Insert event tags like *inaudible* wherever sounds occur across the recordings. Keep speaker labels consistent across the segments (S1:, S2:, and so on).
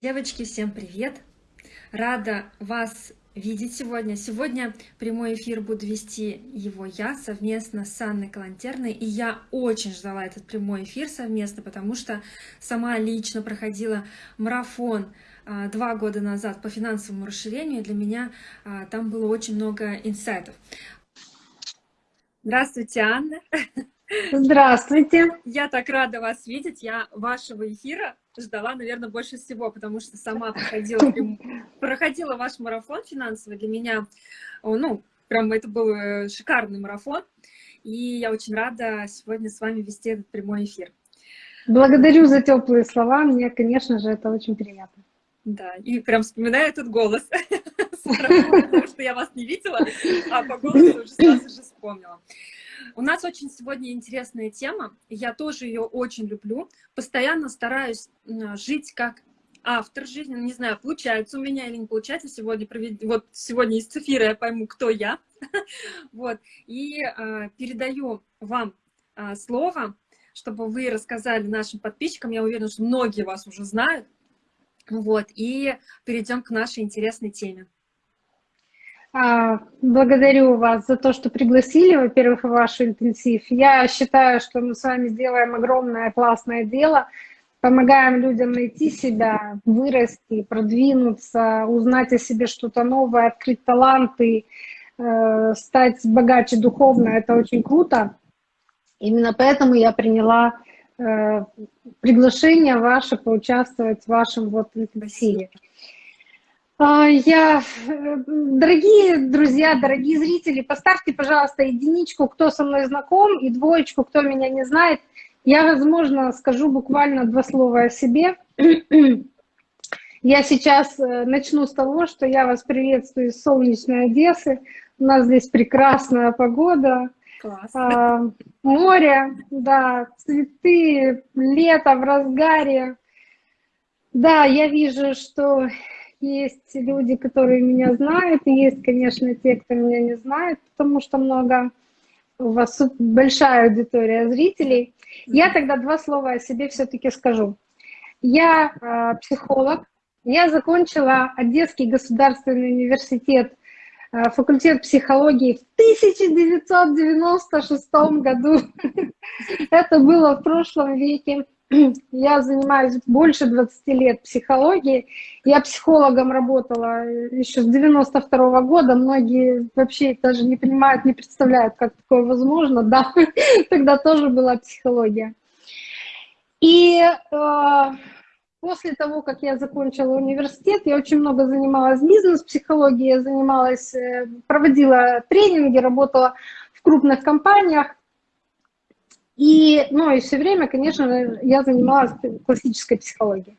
S1: Девочки, всем привет! Рада вас видеть сегодня. Сегодня прямой эфир буду вести его я совместно с Анной Калантерной. И я очень ждала этот прямой эфир совместно, потому что сама лично проходила марафон а, два года назад по финансовому расширению. Для меня а, там было очень много инсайтов. Здравствуйте, Анна! *laughs*
S2: Здравствуйте!
S1: Я так рада вас видеть. Я вашего эфира ждала, наверное, больше всего, потому что сама проходила, *laughs* проходила ваш марафон финансовый. Для меня, ну, прям это был э, шикарный марафон. И я очень рада сегодня с вами вести этот прямой эфир.
S2: Благодарю за теплые слова. Мне, конечно же, это очень приятно.
S1: Да, и прям вспоминаю этот голос, *laughs* потому что я вас не видела, а по голосу уже сразу же вспомнила. У нас очень сегодня интересная тема, я тоже ее очень люблю. Постоянно стараюсь жить как автор жизни, ну, не знаю, получается у меня или не получается. Сегодня, провед... вот сегодня из эфира я пойму, кто я, *laughs* вот, и э, передаю вам э, слово, чтобы вы рассказали нашим подписчикам, я уверена, что многие вас уже знают, вот, и перейдем к нашей интересной теме.
S2: А, благодарю вас за то, что пригласили, во-первых, ваш интенсив. Я считаю, что мы с вами сделаем огромное классное дело, помогаем людям найти себя, вырасти, продвинуться, узнать о себе что-то новое, открыть таланты, э, стать богаче духовно. Это очень круто. Именно поэтому я приняла э, приглашение ваше поучаствовать в вашем вот интенсиве. А, я, дорогие друзья, дорогие зрители, поставьте, пожалуйста, единичку, кто со мной знаком, и двоечку, кто меня не знает. Я, возможно, скажу буквально два слова о себе. Я сейчас э, начну с того, что я вас приветствую из солнечной Одессы. У нас здесь прекрасная погода, А, море, да, цветы, лето в разгаре. Да, я вижу, что есть люди, которые меня знают, и есть, конечно, те, кто меня не знает, потому что много, у вас большая аудитория зрителей. Я тогда два слова о себе все-таки скажу. Я э, психолог, я закончила Одесский государственный университет, э, факультет психологии в 1996 году. *laughs* Это было в прошлом веке. Я занимаюсь больше 20 лет психологией. Я психологом работала еще с 92 -го года. Многие вообще даже не понимают, не представляют, как такое возможно. Да, *laughs* тогда тоже была психология. И э, после того, как я закончила университет, я очень много занималась бизнес-психологией, занималась, э, проводила тренинги, работала в крупных компаниях. И, ну, и все время, конечно, я занималась классической психологией.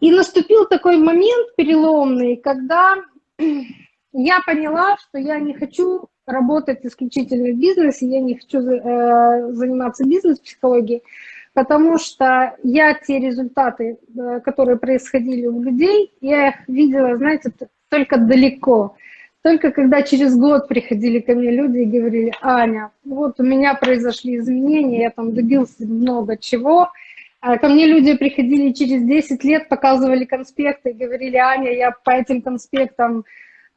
S2: И наступил такой момент переломный, когда *clears throat* я поняла, что я не хочу работать исключительно в бизнесе, я не хочу э, заниматься бизнес-психологией, потому что я те результаты, э, которые происходили у людей, я их видела, знаете, только далеко. Только когда через год приходили ко мне люди и говорили, Аня, вот у меня произошли изменения, я там добился много чего. А ко мне люди приходили через 10 лет, показывали конспекты и говорили, Аня, я по этим конспектам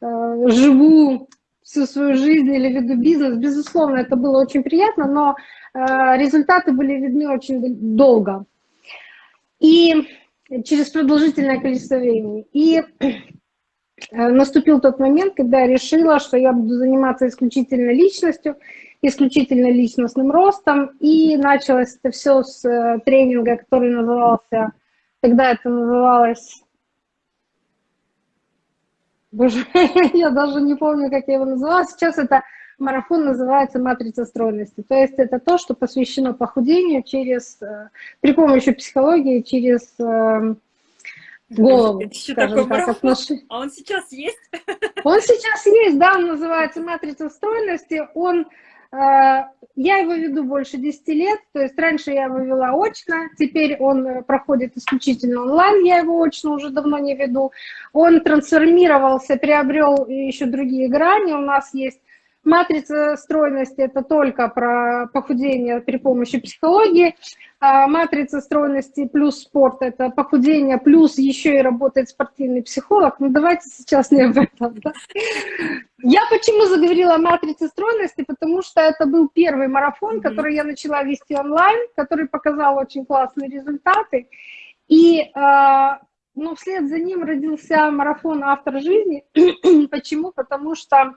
S2: э, живу всю свою жизнь или веду бизнес. Безусловно, это было очень приятно, но э, результаты были видны очень долго. И через продолжительное количество времени. И наступил тот момент, когда я решила, что я буду заниматься исключительно личностью, исключительно личностным ростом, и началось это все с э, тренинга, который назывался, тогда это называлось, боже, *laughs* я даже не помню, как я его называла, сейчас это марафон называется «Матрица стройности». То есть это то, что посвящено похудению через, э, при помощи психологии, через голову,
S1: скажем так, отношения. А он сейчас есть? *laughs*
S2: Он сейчас есть, да, он называется «Матрица стройности». Он, э, я его веду больше 10 лет, то есть раньше я его вела очно, теперь он э, проходит исключительно онлайн, я его очно уже давно не веду. Он трансформировался, приобрел еще другие грани, у нас есть Матрица стройности – это только про похудение при помощи психологии. А матрица стройности плюс спорт – это похудение, плюс еще и работает спортивный психолог. Ну, давайте сейчас не об этом. Да? Я почему заговорила о матрице стройности? Потому что это был первый марафон, который я начала вести онлайн, который показал очень классные результаты. И а, ну, вслед за ним родился марафон «Автор жизни». *clears throat* Почему? Потому что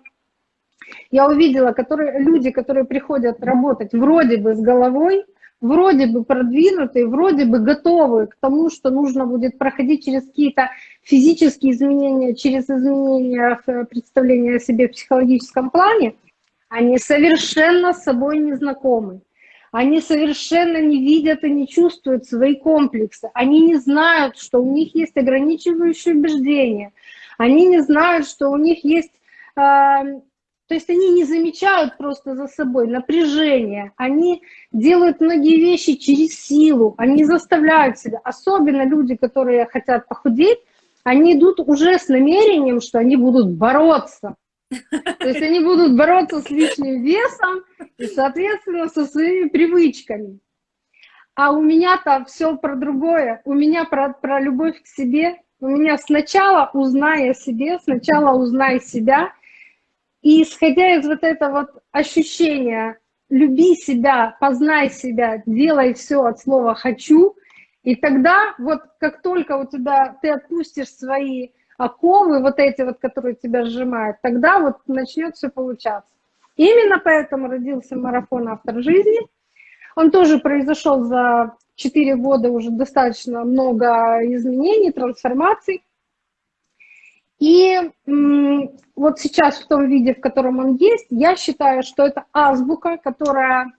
S2: я увидела, которые, люди, которые приходят работать вроде бы с головой, вроде бы продвинутые, вроде бы готовы к тому, что нужно будет проходить через какие-то физические изменения, через изменения в представлении о себе в психологическом плане, они совершенно с собой не знакомы. Они совершенно не видят и не чувствуют свои комплексы. Они не знают, что у них есть ограничивающие убеждения. Они не знают, что у них есть э, то есть они не замечают просто за собой напряжение, они делают многие вещи через силу, они заставляют себя. Особенно люди, которые хотят похудеть, они идут уже с намерением, что они будут бороться. То есть они будут бороться с лишним весом и, соответственно, со своими привычками. А у меня-то все про другое. У меня про, про любовь к себе. У меня сначала узнай о себе, сначала узнай себя – и исходя из вот этого вот ощущения «люби себя, познай себя, делай все от слова «хочу», и тогда вот как только у тебя ты отпустишь свои оковы, вот эти вот, которые тебя сжимают, тогда вот начнет все получаться. Именно поэтому родился марафон «Автор жизни». Он тоже произошел за 4 года уже достаточно много изменений, трансформаций. И вот сейчас в том виде, в котором он есть, я считаю, что это азбука, которая,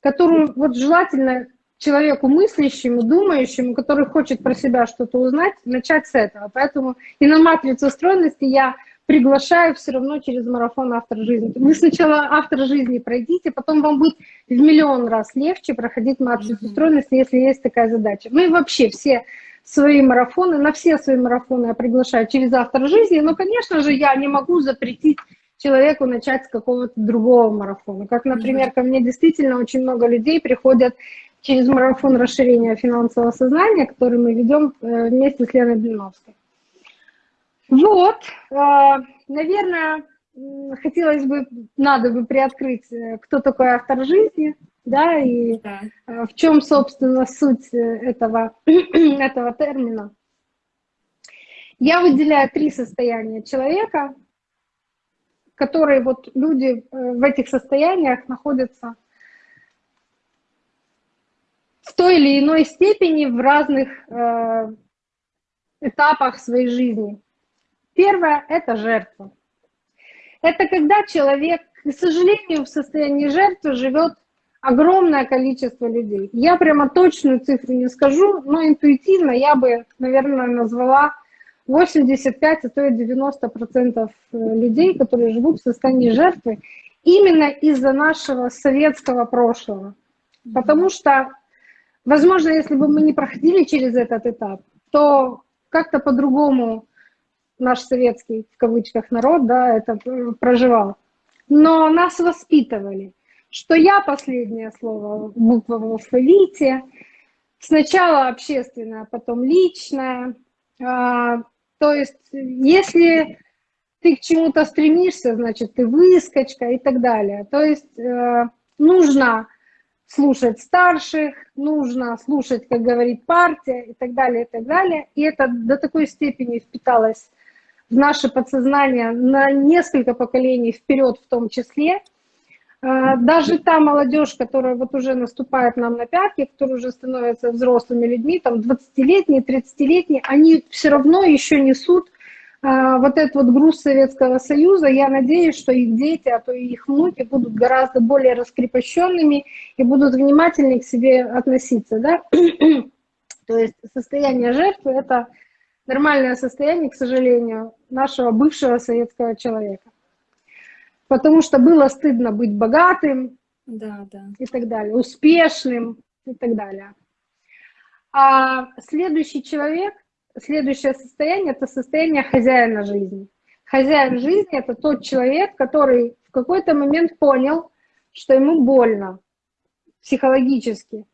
S2: которую вот желательно человеку мыслящему, думающему, который хочет про себя что-то узнать, начать с этого. Поэтому и на матрицу стройности я приглашаю все равно через марафон «Автор жизни». Вы сначала «Автор жизни» пройдите, потом вам будет в миллион раз легче проходить матрицу стройности, если есть такая задача. Ну и вообще все свои марафоны, на все свои марафоны я приглашаю через автор жизни, но, конечно же, я не могу запретить человеку начать с какого-то другого марафона. Как, например, ко мне действительно очень много людей приходят через марафон расширения финансового сознания, который мы ведем э, вместе с Леной Блиновской. Вот, э, наверное, хотелось бы, надо бы приоткрыть, э, кто такой автор жизни, да, и да. Э, в чем, собственно, суть э, этого, *clears throat* этого термина. Я выделяю три состояния человека, которые вот люди в этих состояниях находятся в той или иной степени в разных э, этапах своей жизни. Первое – это жертва. Это когда человек, к сожалению, в состоянии жертвы живет огромное количество людей. Я прямо точную цифру не скажу, но интуитивно я бы, наверное, назвала 85, а то и 90 процентов э, людей, которые живут в состоянии жертвы, именно из-за нашего советского прошлого. Потому что, возможно, если бы мы не проходили через этот этап, то как-то по-другому наш советский, в кавычках, народ, да, это э, проживал. Но нас воспитывали что я последнее слово, в алфавите, сначала общественное, а потом личное. А, то есть, если ты к чему-то стремишься, значит, ты выскочка и так далее. То есть, э, нужно слушать старших, нужно слушать, как говорит партия и так далее, и так далее. И это до такой степени впиталось в наше подсознание на несколько поколений вперед в том числе – даже та молодежь, которая вот уже наступает нам на пятки, которые уже становятся взрослыми людьми, там 20-летние, 30-летние, они все равно еще несут а, вот этот вот груз Советского Союза. Я надеюсь, что их дети, а то и их внуки будут гораздо более раскрепощенными и будут внимательнее к себе относиться. Да? *clears throat* То есть состояние жертвы – это нормальное состояние, к сожалению, нашего бывшего советского человека потому что было стыдно быть богатым да, да. и так далее, успешным и так далее. А следующий человек, следующее состояние – это состояние хозяина жизни. Хозяин жизни – это тот человек, который в какой-то момент понял, что ему больно психологически.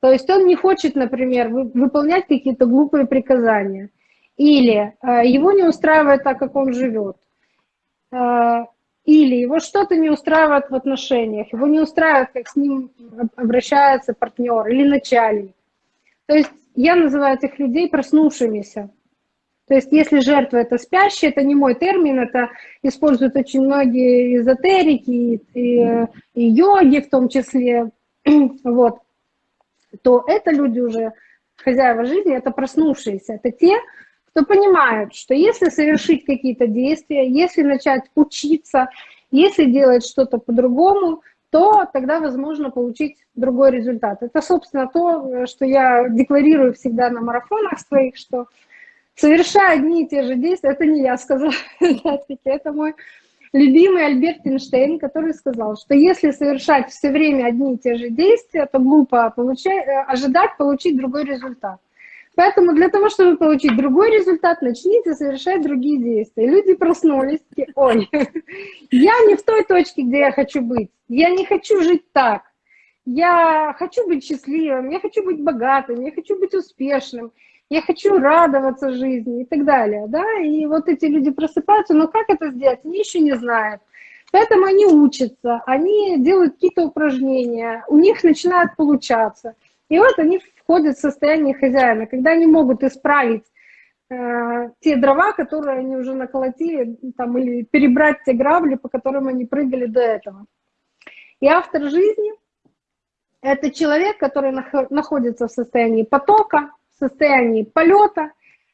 S2: То есть он не хочет, например, выполнять какие-то глупые приказания. Или э, его не устраивает так, как он живет. Или его что-то не устраивает в отношениях, его не устраивает, как с ним обращается партнер или начальник. То есть я называю этих людей проснувшимися. То есть если жертва это спящая, это не мой термин, это используют очень многие эзотерики и, и, и йоги в том числе, *clears throat* вот, то это люди уже, хозяева жизни, это проснувшиеся, это те, кто понимает, что если совершить какие-то действия, если начать учиться, если делать что-то по-другому, то тогда возможно получить другой результат. Это, собственно, то, что я декларирую всегда на марафонах своих, что совершая одни и те же действия, это не я сказала, *laughs* это мой любимый Альберт Эйнштейн, который сказал, что если совершать все время одни и те же действия, то глупо получать, э, ожидать получить другой результат. Поэтому для того, чтобы получить другой результат, начните совершать другие действия. Люди проснулись, такие, ой, *laughs* я не в той точке, где я хочу быть, я не хочу жить так, я хочу быть счастливым, я хочу быть богатым, я хочу быть успешным, я хочу радоваться жизни и так далее, да, и вот эти люди просыпаются, но как это сделать, они еще не знают. Поэтому они учатся, они делают какие-то упражнения, у них начинает получаться. И вот они входят в состояние хозяина, когда они могут исправить э, те дрова, которые они уже наколотили, там, или перебрать те грабли, по которым они прыгали до этого. И автор жизни – это человек, который находится в состоянии потока, состоянии полета,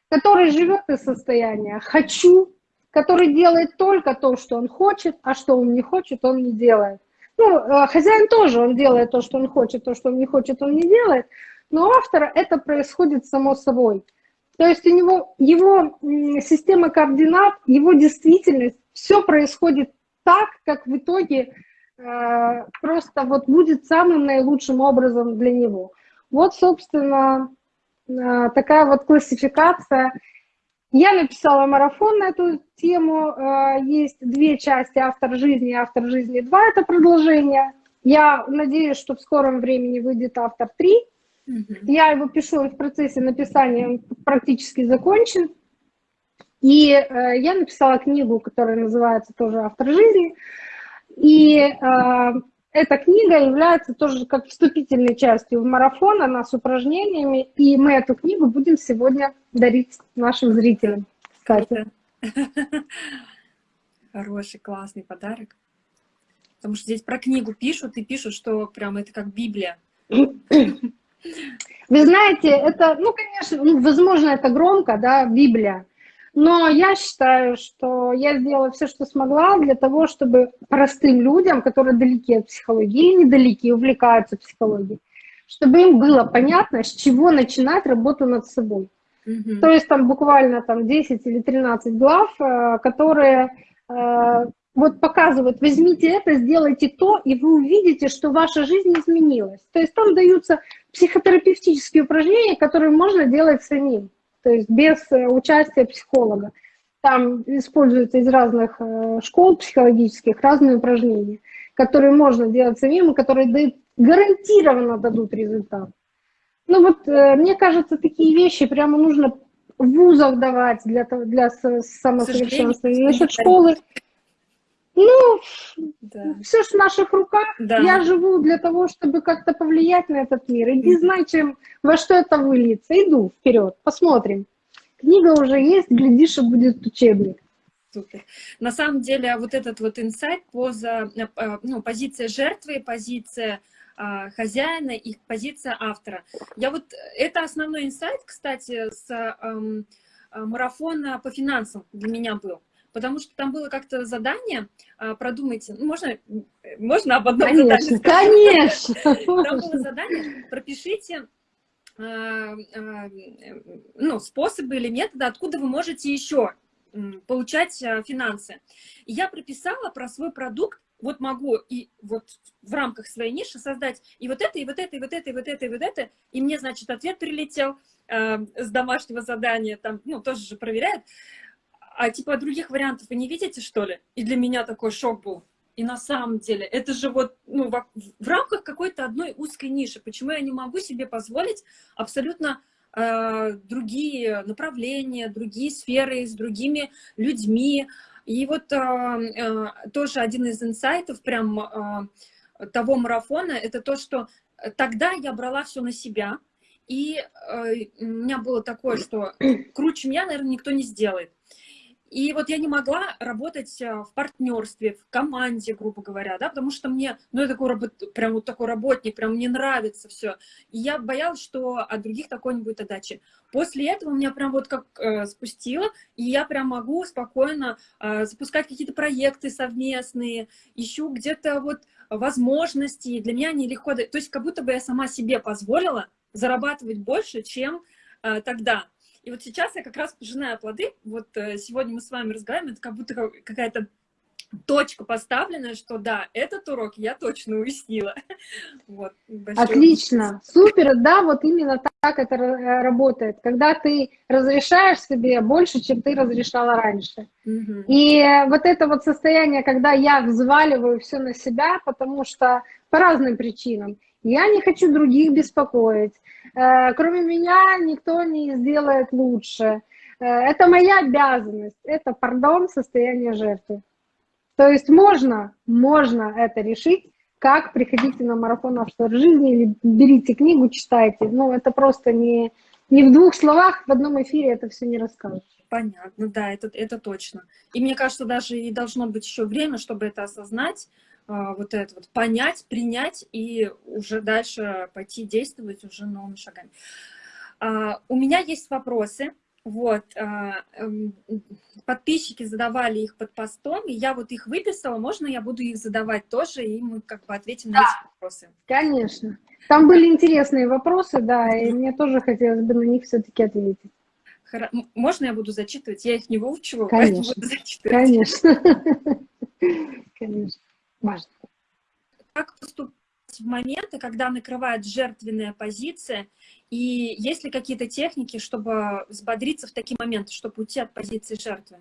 S2: который живет из состояния «хочу», который делает только то, что он хочет, а что он не хочет, он не делает. Ну, э, хозяин тоже, он делает то, что он хочет, то, что он не хочет, он не делает, но у автора это происходит само собой. То есть у него его система координат, его действительность, все происходит так, как в итоге э, просто вот будет самым наилучшим образом для него. Вот, собственно, Э, такая вот классификация. Я написала марафон на эту тему. Э, есть две части «Автор жизни» и «Автор жизни 2» — это продолжение. Я надеюсь, что в скором времени выйдет «Автор 3». Я его пишу в процессе написания, он практически закончен. И э, я написала книгу, которая называется тоже «Автор жизни». И э, эта книга является тоже как вступительной частью в марафон, она с упражнениями, и мы эту книгу будем сегодня дарить нашим зрителям. Катя. *laughs*
S1: Хороший, классный подарок. Потому что здесь про книгу пишут и пишут, что прям это как Библия. *clears throat*
S2: Вы знаете, это, ну, конечно, ну, возможно, это громко, да, Библия. Но я считаю, что я сделала все, что смогла для того, чтобы простым людям, которые далеки от психологии или недалеки, увлекаются психологией, чтобы им было понятно, с чего начинать работу над собой. Mm То есть там буквально там 10 или 13 глав, э, которые э, вот показывают, возьмите это, сделайте то, и вы увидите, что ваша жизнь изменилась. То есть там даются психотерапевтические упражнения, которые можно делать самим то есть без э, участия психолога. Там используются из разных э, школ психологических разные упражнения, которые можно делать самим, и которые дают, гарантированно дадут результат. Ну вот, э, мне кажется, такие вещи прямо нужно в вузах давать для, для самосовершенствования. Насчет школы, ну, да. все ж в наших руках. Да. Я живу для того, чтобы как-то повлиять на этот мир. И не знаю, чем, во что это выльется. Иду вперед, посмотрим. Книга уже есть, глядишь, и будет учебник.
S1: Супер. На самом деле, вот этот вот инсайт, поза, э, ну, позиция жертвы, позиция а, хозяина и позиция автора. Я вот, это основной инсайт, кстати, с эм, марафона по финансам для меня был потому что там было как-то задание, а, продумайте, ну, можно, можно об одном
S2: конечно, задании Конечно,
S1: Там было задание, пропишите а, а, ну, способы или методы, откуда вы можете еще получать финансы. И я прописала про свой продукт, вот могу и вот в рамках своей ниши создать и вот это, и вот это, и вот это, и вот это, и вот это. И мне, значит, ответ прилетел э, с домашнего задания, там, ну, тоже же проверяют а типа других вариантов вы не видите, что ли? И для меня такой шок был. И на самом деле, это же вот ну, в, в рамках какой-то одной узкой ниши. Почему я не могу себе позволить абсолютно э, другие направления, другие сферы с другими людьми? И вот э, э, тоже один из инсайтов прям э, того марафона, это то, что тогда я брала все на себя, и э, у меня было такое, что круче меня, наверное, никто не сделает. И вот я не могла работать э, в партнерстве, в команде, грубо говоря, да, потому что мне, ну, я такой, работ, прям вот такой работник, прям мне нравится все. И я боялась, что от других такой не будет отдачи. После этого меня прям вот как э, спустило, и я прям могу спокойно э, запускать какие-то проекты совместные, ищу где-то вот возможности, для меня они легко, то есть как будто бы я сама себе позволила зарабатывать больше, чем э, тогда. И вот сейчас я как раз пожинаю плоды. Вот э, сегодня мы с вами разговариваем, это как будто какая-то точка поставленная, что да, этот урок я точно уяснила. *laughs*
S2: Вот, Отлично, супер, да, вот именно так это работает, когда ты разрешаешь себе больше, чем ты разрешала раньше. Угу. И вот это вот состояние, когда я взваливаю все на себя, потому что по разным причинам, я не хочу других беспокоить, Э, кроме меня никто не сделает лучше. Э, это моя обязанность, это, пардон, состояние жертвы. То есть можно, можно это решить, как приходите на марафон автор жизни или берите книгу, читайте. Ну, это просто не, не в двух словах, в одном эфире это все не расскажешь.
S1: Понятно, да, это, это точно. И мне кажется, даже и должно быть еще время, чтобы это осознать, вот это вот понять, принять и уже дальше пойти действовать уже новыми шагами. А, у меня есть вопросы. Вот, а, эм, подписчики задавали их под постом, и я вот их выписала, можно я буду их задавать тоже, и мы как бы ответим да, на эти вопросы?
S2: конечно. Там были интересные вопросы, да, и мне тоже хотелось бы на них все-таки ответить.
S1: Можно я буду зачитывать? Я их не выучиваю,
S2: конечно, буду *laughs* зачитывать. Конечно. *laughs* Конечно важно.
S1: Как поступать в моменты, когда накрывает жертвенная позиция, и есть ли какие-то техники, чтобы взбодриться в такие моменты, чтобы уйти от позиции жертвы?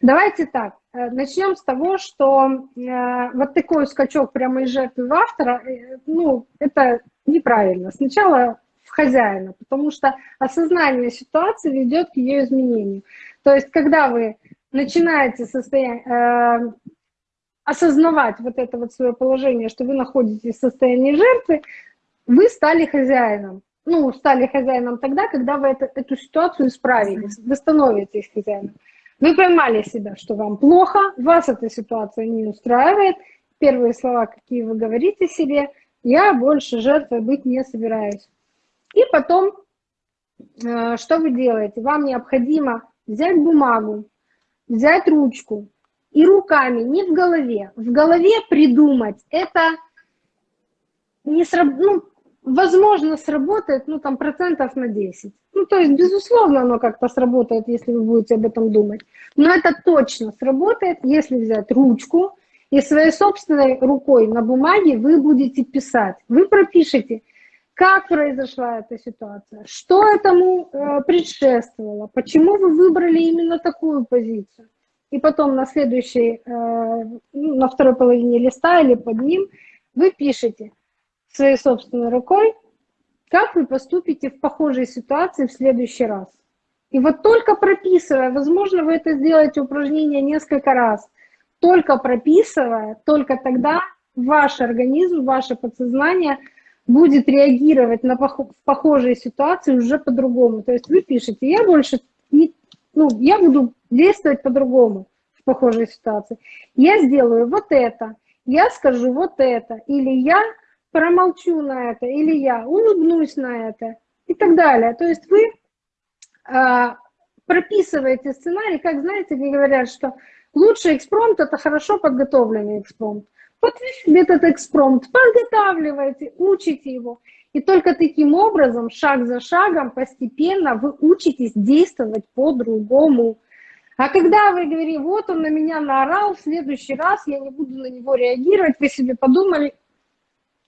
S2: Давайте так, э, начнем с того, что э, вот такой скачок прямо из жертвы в автора, э, ну, это неправильно. Сначала в хозяина, потому что осознание ситуации ведет к ее изменению. То есть, когда вы начинаете состояние, э, осознавать вот это вот свое положение, что вы находитесь в состоянии жертвы, вы стали хозяином. Ну, стали хозяином тогда, когда вы это, эту ситуацию исправили, вы становитесь хозяином. Вы поймали себя, что вам плохо, вас эта ситуация не устраивает. Первые слова, какие вы говорите себе, я больше жертвой быть не собираюсь. И потом, э, что вы делаете? Вам необходимо взять бумагу, взять ручку, и руками, не в голове. В голове придумать это не сраб... ну, возможно, сработает, ну, там, процентов на 10. Ну, то есть, безусловно, оно как-то сработает, если вы будете об этом думать. Но это точно сработает, если взять ручку и своей собственной рукой на бумаге вы будете писать. Вы пропишете, как произошла эта ситуация, что этому э, предшествовало, почему вы выбрали именно такую позицию и потом на следующей, э, ну, на второй половине листа или под ним вы пишете своей собственной рукой, как вы поступите в похожей ситуации в следующий раз. И вот только прописывая, возможно, вы это сделаете упражнение несколько раз, только прописывая, только тогда ваш организм, ваше подсознание будет реагировать на похожие ситуации уже по-другому. То есть вы пишете, я больше не, ну, я буду действовать по-другому в похожей ситуации. Я сделаю вот это, я скажу вот это, или я промолчу на это, или я улыбнусь на это и так далее. То есть вы э, прописываете сценарий, как знаете, говорят, что лучший экспромт – это хорошо подготовленный экспромт. Вот вы этот экспромт подготавливаете, учите его. И только таким образом, шаг за шагом, постепенно вы учитесь действовать по-другому. А когда вы говорите, вот он на меня наорал, в следующий раз я не буду на него реагировать, вы себе подумали,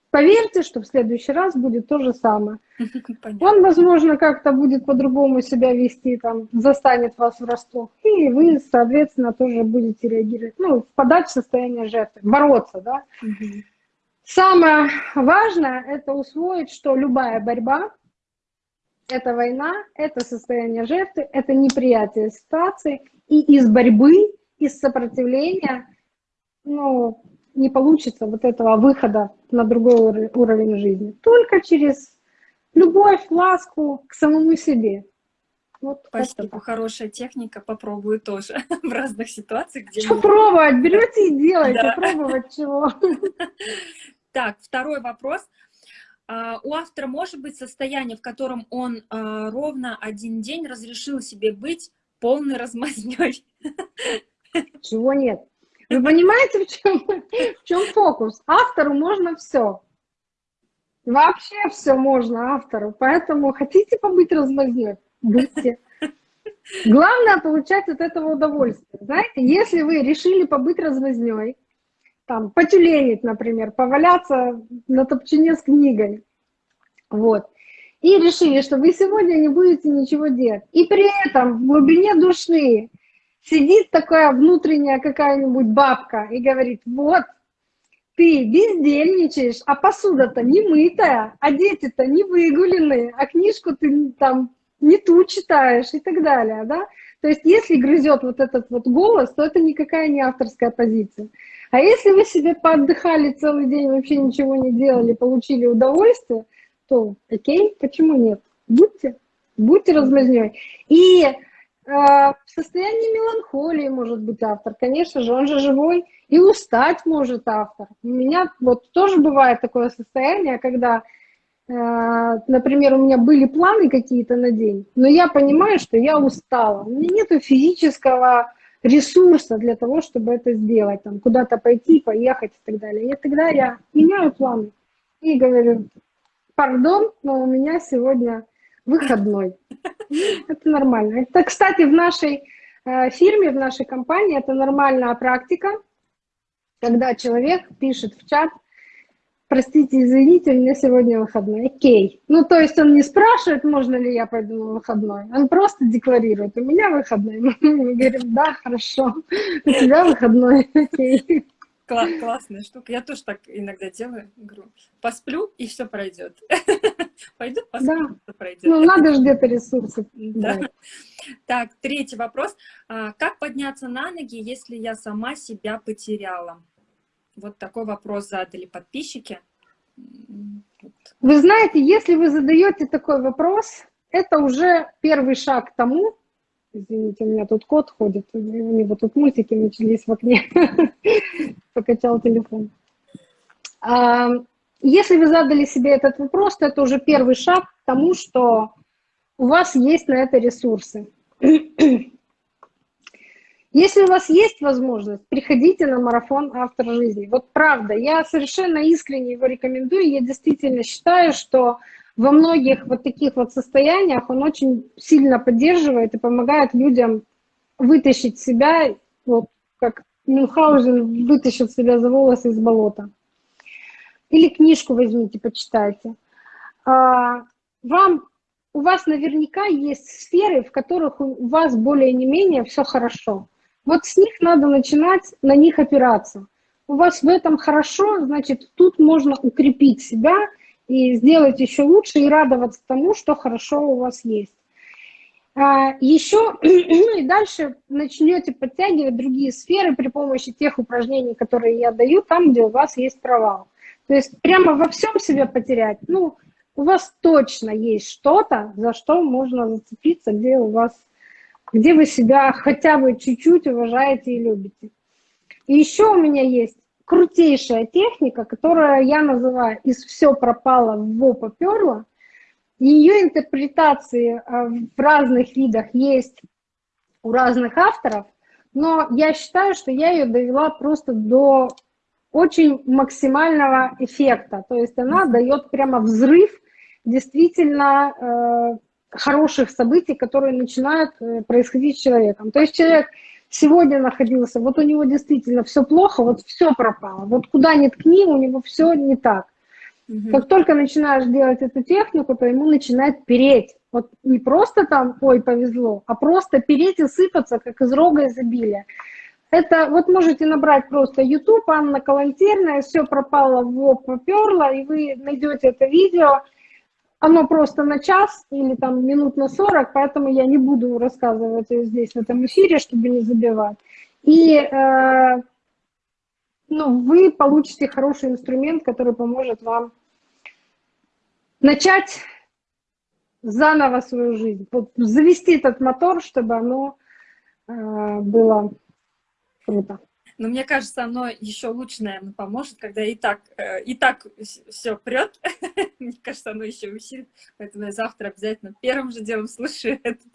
S2: поверьте, что в следующий раз будет то же самое. *laughs* Понятно. Он, возможно, как-то будет по-другому себя вести, там, застанет вас врасплох, и вы, соответственно, тоже будете реагировать, ну, впадать в состояние жертвы, бороться, да. Угу. Самое важное – это усвоить, что любая борьба – это война, это состояние жертвы, это неприятие ситуации, и из борьбы, из сопротивления, ну, не получится вот этого выхода на другой уровень жизни. Только через любовь, ласку к самому себе.
S1: Вот Спасибо, хорошая техника, попробую тоже *laughs* в разных ситуациях.
S2: Где что пробовать? Берете и делайте, да. пробовать чего. *laughs*
S1: Так, второй вопрос. А, у автора может быть состояние, в котором он а, ровно один день разрешил себе быть полной размазнёй?
S2: Чего нет? Вы понимаете, в чем, в чем фокус? Автору можно все. Вообще все можно автору. Поэтому хотите побыть размазнёй? Будьте. Главное получать от этого удовольствие. Знаете, если вы решили побыть размазнёй, там, потюленить, например, поваляться на топчине с книгой, вот, и решили, что вы сегодня не будете ничего делать, и при этом в глубине души сидит такая внутренняя какая-нибудь бабка и говорит, вот, ты бездельничаешь, а посуда-то не мытая, а дети-то не выгуленные, а книжку ты там не ту читаешь и так далее, да? То есть если грызет вот этот вот голос, то это никакая не авторская позиция. А если вы себе поотдыхали целый день, вообще ничего не делали, получили удовольствие, то окей, почему нет? Будьте, будьте размазнёй. И а, в состоянии меланхолии может быть автор, конечно же, он же живой, и устать может автор. У меня вот тоже бывает такое состояние, когда, а, например, у меня были планы какие-то на день, но я понимаю, что я устала, у меня нет физического ресурса для того, чтобы это сделать, там, куда-то пойти, поехать и так далее. И тогда я меняю планы и говорю, пардон, но у меня сегодня выходной. Это нормально. Это, кстати, в нашей э, фирме, в нашей компании это нормальная практика, когда человек пишет в чат, простите, извините, у меня сегодня выходной. Окей. Ну, то есть он не спрашивает, можно ли я пойду на выходной, он просто декларирует, у меня выходной. *laughs* Мы говорим, да, хорошо, у тебя выходной, *laughs* окей.
S1: Классная штука. Я тоже так иногда делаю. Говорю, посплю, и все пройдет. *laughs* Пойду посмотрю, да. что пройдет.
S2: Ну, надо же где-то ресурсы.
S1: Да. Так, третий вопрос. А, как подняться на ноги, если я сама себя потеряла? Вот такой вопрос задали подписчики.
S2: Вы знаете, если вы задаете такой вопрос, это уже первый шаг к тому, извините, у меня тут кот ходит, у него тут мультики начались в окне, *laughs* покачал телефон. А, если вы задали себе этот вопрос, то это уже первый шаг к тому, что у вас есть на это ресурсы. *clears throat* Если у вас есть возможность, приходите на марафон «Автор жизни». Вот правда, я совершенно искренне его рекомендую. Я действительно считаю, что во многих вот таких вот состояниях он очень сильно поддерживает и помогает людям вытащить себя, вот как Мюнхгаузен вытащил себя за волосы из болота. Или книжку возьмите, почитайте. А, вам, у вас наверняка есть сферы, в которых у вас более не менее все хорошо. Вот с них надо начинать, на них опираться. У вас в этом хорошо, значит, тут можно укрепить себя и сделать еще лучше и радоваться тому, что хорошо у вас есть. А, еще, *clears throat* ну и дальше начнете подтягивать другие сферы при помощи тех упражнений, которые я даю, там, где у вас есть провал. То есть прямо во всем себя потерять, ну, у вас точно есть что-то, за что можно зацепиться, где у вас, где вы себя хотя бы чуть-чуть уважаете и любите. И еще у меня есть крутейшая техника, которую я называю «из все пропало, в во поперло». Ее интерпретации э, в разных видах есть у разных авторов, но я считаю, что я ее довела просто до очень максимального эффекта. То есть она дает прямо взрыв действительно э, хороших событий, которые начинают э, происходить с человеком. То есть человек сегодня находился, вот у него действительно все плохо, вот все пропало. Вот куда ни ткни, у него все не так. Угу. Как только начинаешь делать эту технику, то ему начинает переть. Вот не просто там, ой, повезло, а просто переть и сыпаться, как из рога изобилия. Это вот можете набрать просто YouTube, Анна Калантерная, все пропало в лоб, поперло, и вы найдете это видео. Оно просто на час или там минут на 40, поэтому я не буду рассказывать здесь в этом эфире, чтобы не забивать. И э, ну, вы получите хороший инструмент, который поможет вам начать заново свою жизнь, вот завести этот мотор, чтобы оно э, было Круто.
S1: Но мне кажется, оно еще лучше, наверное, поможет, когда и так, э, и так все прет. *laughs* мне кажется, оно еще усилит. Поэтому я завтра обязательно первым же делом слушаю *laughs* этот,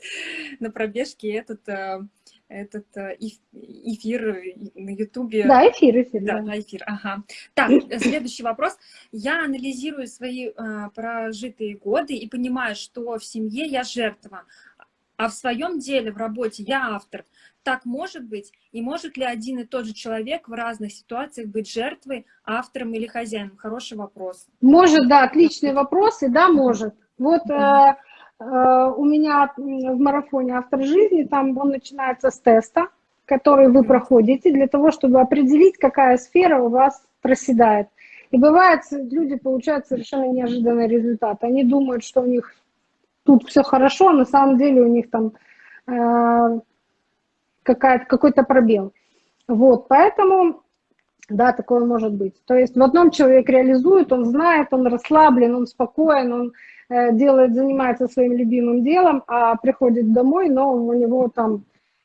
S1: на пробежке этот, э, этот э, эфир на Ютубе.
S2: Да, эфир, эфир.
S1: Да, да, эфир, ага. Так, *clears throat* следующий вопрос. Я анализирую свои прожитые годы и понимаю, что в семье я жертва, а в своем деле, в работе я автор так может быть? И может ли один и тот же человек в разных ситуациях быть жертвой, автором или хозяином? Хороший вопрос.
S2: Может, да, отличный вопрос, и да, может. Вот э, э, у меня в марафоне «Автор жизни», там он начинается с теста, который вы проходите для того, чтобы определить, какая сфера у вас проседает. И бывает, люди получают совершенно неожиданный результат. Они думают, что у них тут все хорошо, а на самом деле у них там э, какой-то пробел. Вот, поэтому, да, такое может быть. То есть в одном человек реализует, он знает, он расслаблен, он спокоен, он э, делает, занимается своим любимым делом, а приходит домой, но у него там...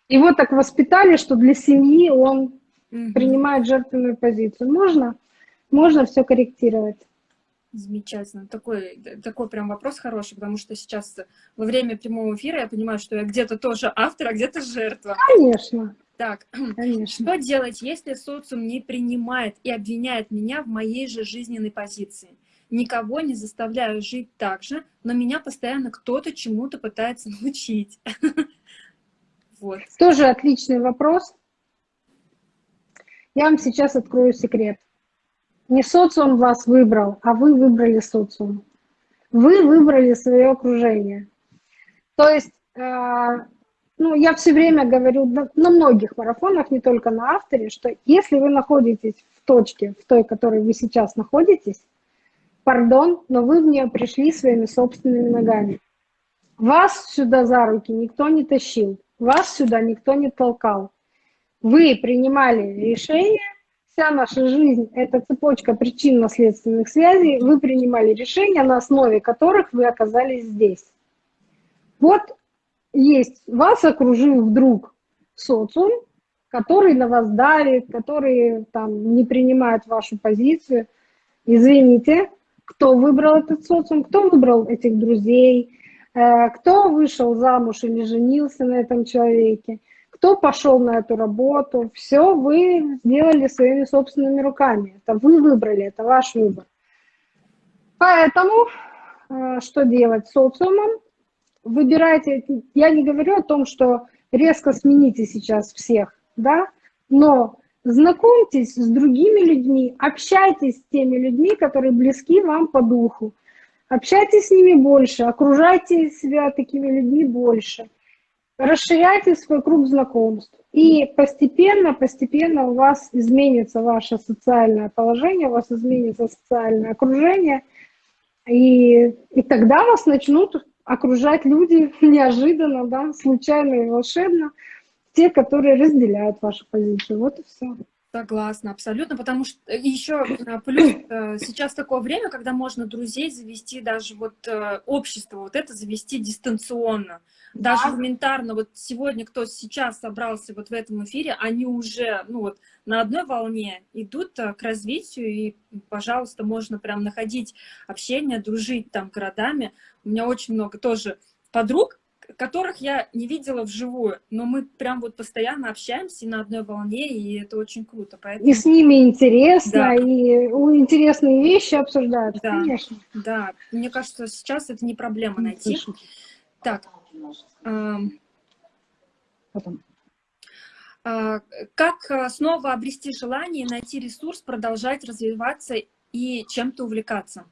S2: Его так воспитали, что для семьи он принимает жертвенную позицию. Можно, можно все корректировать.
S1: Замечательно. Такой, такой прям вопрос хороший, потому что сейчас во время прямого эфира я понимаю, что я где-то тоже автор, а где-то жертва.
S2: Конечно.
S1: Так, *clears throat* Конечно. что делать, если социум не принимает и обвиняет меня в моей же жизненной позиции? Никого не заставляю жить так же, но меня постоянно кто-то чему-то пытается *laughs* научить. *laughs*
S2: Вот. Тоже отличный вопрос. Я вам сейчас открою секрет. Не социум вас выбрал, а вы выбрали социум. Вы выбрали свое окружение. То есть, э, ну, я все время говорю на, многих марафонах, не только на авторе, что если вы находитесь в точке, в той, в которой вы сейчас находитесь, пардон, но вы в нее пришли своими собственными ногами. Вас сюда за руки никто не тащил, вас сюда никто не толкал. Вы принимали решение вся наша жизнь – это цепочка причинно-следственных связей. Вы принимали решения, на основе которых вы оказались здесь. Вот есть, вас окружил вдруг социум, который на вас давит, который там не принимает вашу позицию. Извините, кто выбрал этот социум, кто выбрал этих друзей, э, кто вышел замуж или женился на этом человеке – кто пошел на эту работу, все вы сделали своими собственными руками. Это вы выбрали, это ваш выбор. Поэтому э, что делать с социумом? Выбирайте, я не говорю о том, что резко смените сейчас всех, да, но знакомьтесь с другими людьми, общайтесь с теми людьми, которые близки вам по духу. Общайтесь с ними больше, окружайте себя такими людьми больше – расширяйте свой круг знакомств. И постепенно, постепенно у вас изменится ваше социальное положение, у вас изменится социальное окружение, и, и тогда вас начнут окружать люди *laughs* неожиданно, да, случайно и волшебно, те, которые разделяют вашу позицию. Вот и все.
S1: Согласна, абсолютно, потому что э, еще э, плюс э, сейчас такое время, когда можно друзей завести, даже вот общество, вот это завести дистанционно, даже да. элементарно. Вот сегодня, кто сейчас собрался вот в этом эфире, они уже, ну вот, на одной волне идут к развитию, и, пожалуйста, можно прям находить общение, дружить там городами. У меня очень много тоже подруг, которых я не видела вживую, но мы прям вот постоянно общаемся на одной волне, и это очень круто.
S2: Поэтому... И с ними интересно, да. и интересные вещи обсуждают,
S1: да. конечно. Да, мне кажется, сейчас это не проблема найти. Так, Потом. А, как снова обрести желание, найти ресурс, продолжать развиваться и чем-то увлекаться?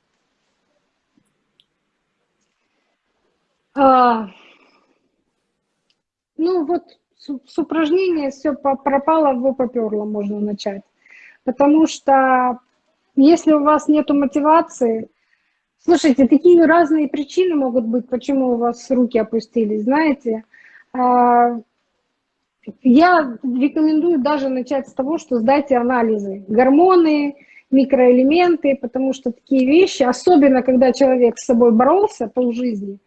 S2: А, ну вот с, с упражнения все пропало, в поперло, можно начать. Потому что если у вас нет мотивации, слушайте, такие разные причины могут быть, почему у вас руки опустились, знаете. А, я рекомендую даже начать с того, что сдайте анализы. Гормоны, микроэлементы, потому что такие вещи, особенно когда человек с собой боролся полжизни,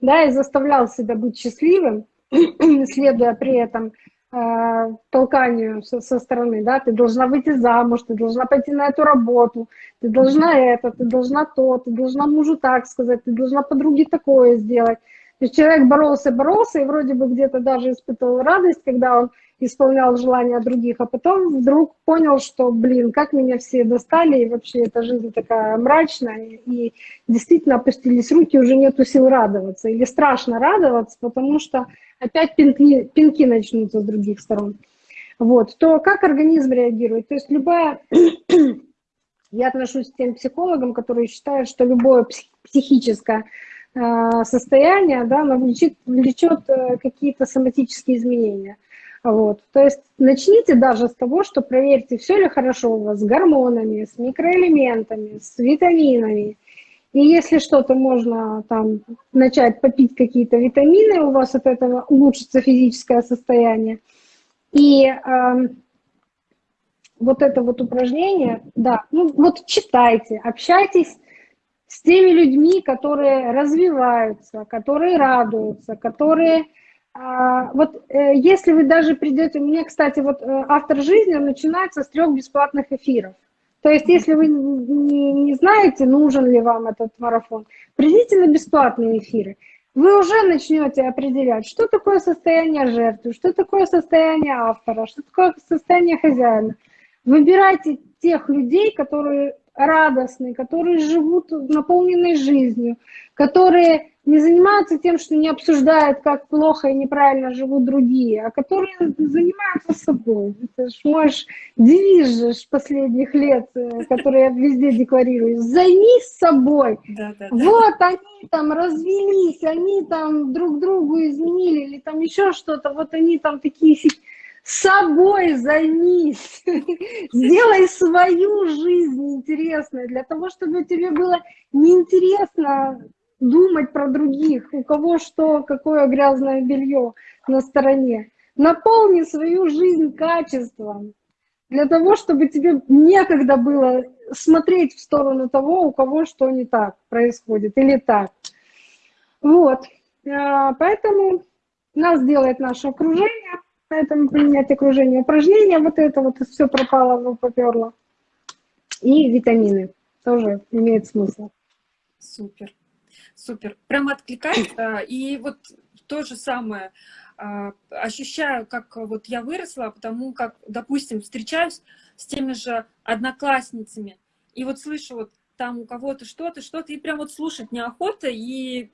S2: да, и заставлял себя быть счастливым, *clears throat* следуя при этом толканию со, со стороны, да, ты должна выйти замуж, ты должна пойти на эту работу, ты должна это, ты должна то, ты должна мужу так сказать, ты должна подруге такое сделать. То есть человек боролся, боролся, и вроде бы где-то даже испытывал радость, когда он исполнял желания других, а потом вдруг понял, что, блин, как меня все достали, и вообще эта жизнь такая мрачная, и действительно опустились руки, уже нету сил радоваться, или страшно радоваться, потому что опять пинки, пинки начнутся с других сторон. Вот, то как организм реагирует? То есть любая... *clears throat* Я отношусь к тем психологам, которые считают, что любое психическое э, состояние, да, оно влечет, влечет э, какие-то соматические изменения. Вот. То есть начните даже с того, что проверьте, все ли хорошо у вас с гормонами, с микроэлементами, с витаминами. И если что-то можно там начать попить какие-то витамины, у вас от этого улучшится физическое состояние. И э, вот это вот упражнение, да, ну вот читайте, общайтесь с теми людьми, которые развиваются, которые радуются, которые вот э, если вы даже придете, у меня, кстати, вот э, автор жизни начинается с трех бесплатных эфиров. То есть, если вы не, не знаете, нужен ли вам этот марафон, придите на бесплатные эфиры. Вы уже начнете определять, что такое состояние жертвы, что такое состояние автора, что такое состояние хозяина. Выбирайте тех людей, которые радостные, которые живут наполненной жизнью, которые не занимаются тем, что не обсуждают, как плохо и неправильно живут другие, а которые занимаются собой. Это ж мой девиз же последних лет, э, который я везде декларирую. Займись собой. Да, да, да. Вот они там развелись, они там друг другу изменили или там еще что-то, вот они там такие собой займись, *laughs* сделай свою жизнь интересной, для того, чтобы тебе было неинтересно думать про других, у кого что, какое грязное белье на стороне. Наполни свою жизнь качеством, для того, чтобы тебе некогда было смотреть в сторону того, у кого что не так происходит или так. Вот, а, поэтому нас делает наше окружение, поэтому поменять окружение упражнения, вот это вот все пропало, поперло. И витамины тоже имеет смысл.
S1: Супер. Супер. Прям откликается. И вот то же самое а, ощущаю, как вот я выросла, потому как, допустим, встречаюсь с теми же одноклассницами, и вот слышу вот там у кого-то что-то, что-то, и прям вот слушать неохота, и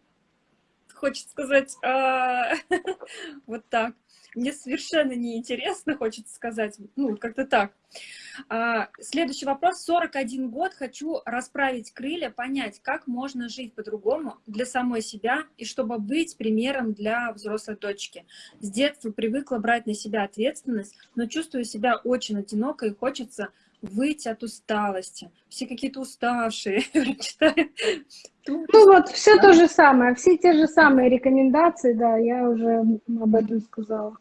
S1: хочется сказать а, *laughs* вот так мне совершенно неинтересно, хочется сказать, ну, как-то так. А, следующий вопрос. 41 год, хочу расправить крылья, понять, как можно жить по-другому для самой себя и чтобы быть примером для взрослой дочки. С детства привыкла брать на себя ответственность, но чувствую себя очень одиноко и хочется выйти от усталости. Все какие-то уставшие. *laughs*
S2: Ну вот, все то же самое, все те же самые рекомендации, да, я уже об этом сказала.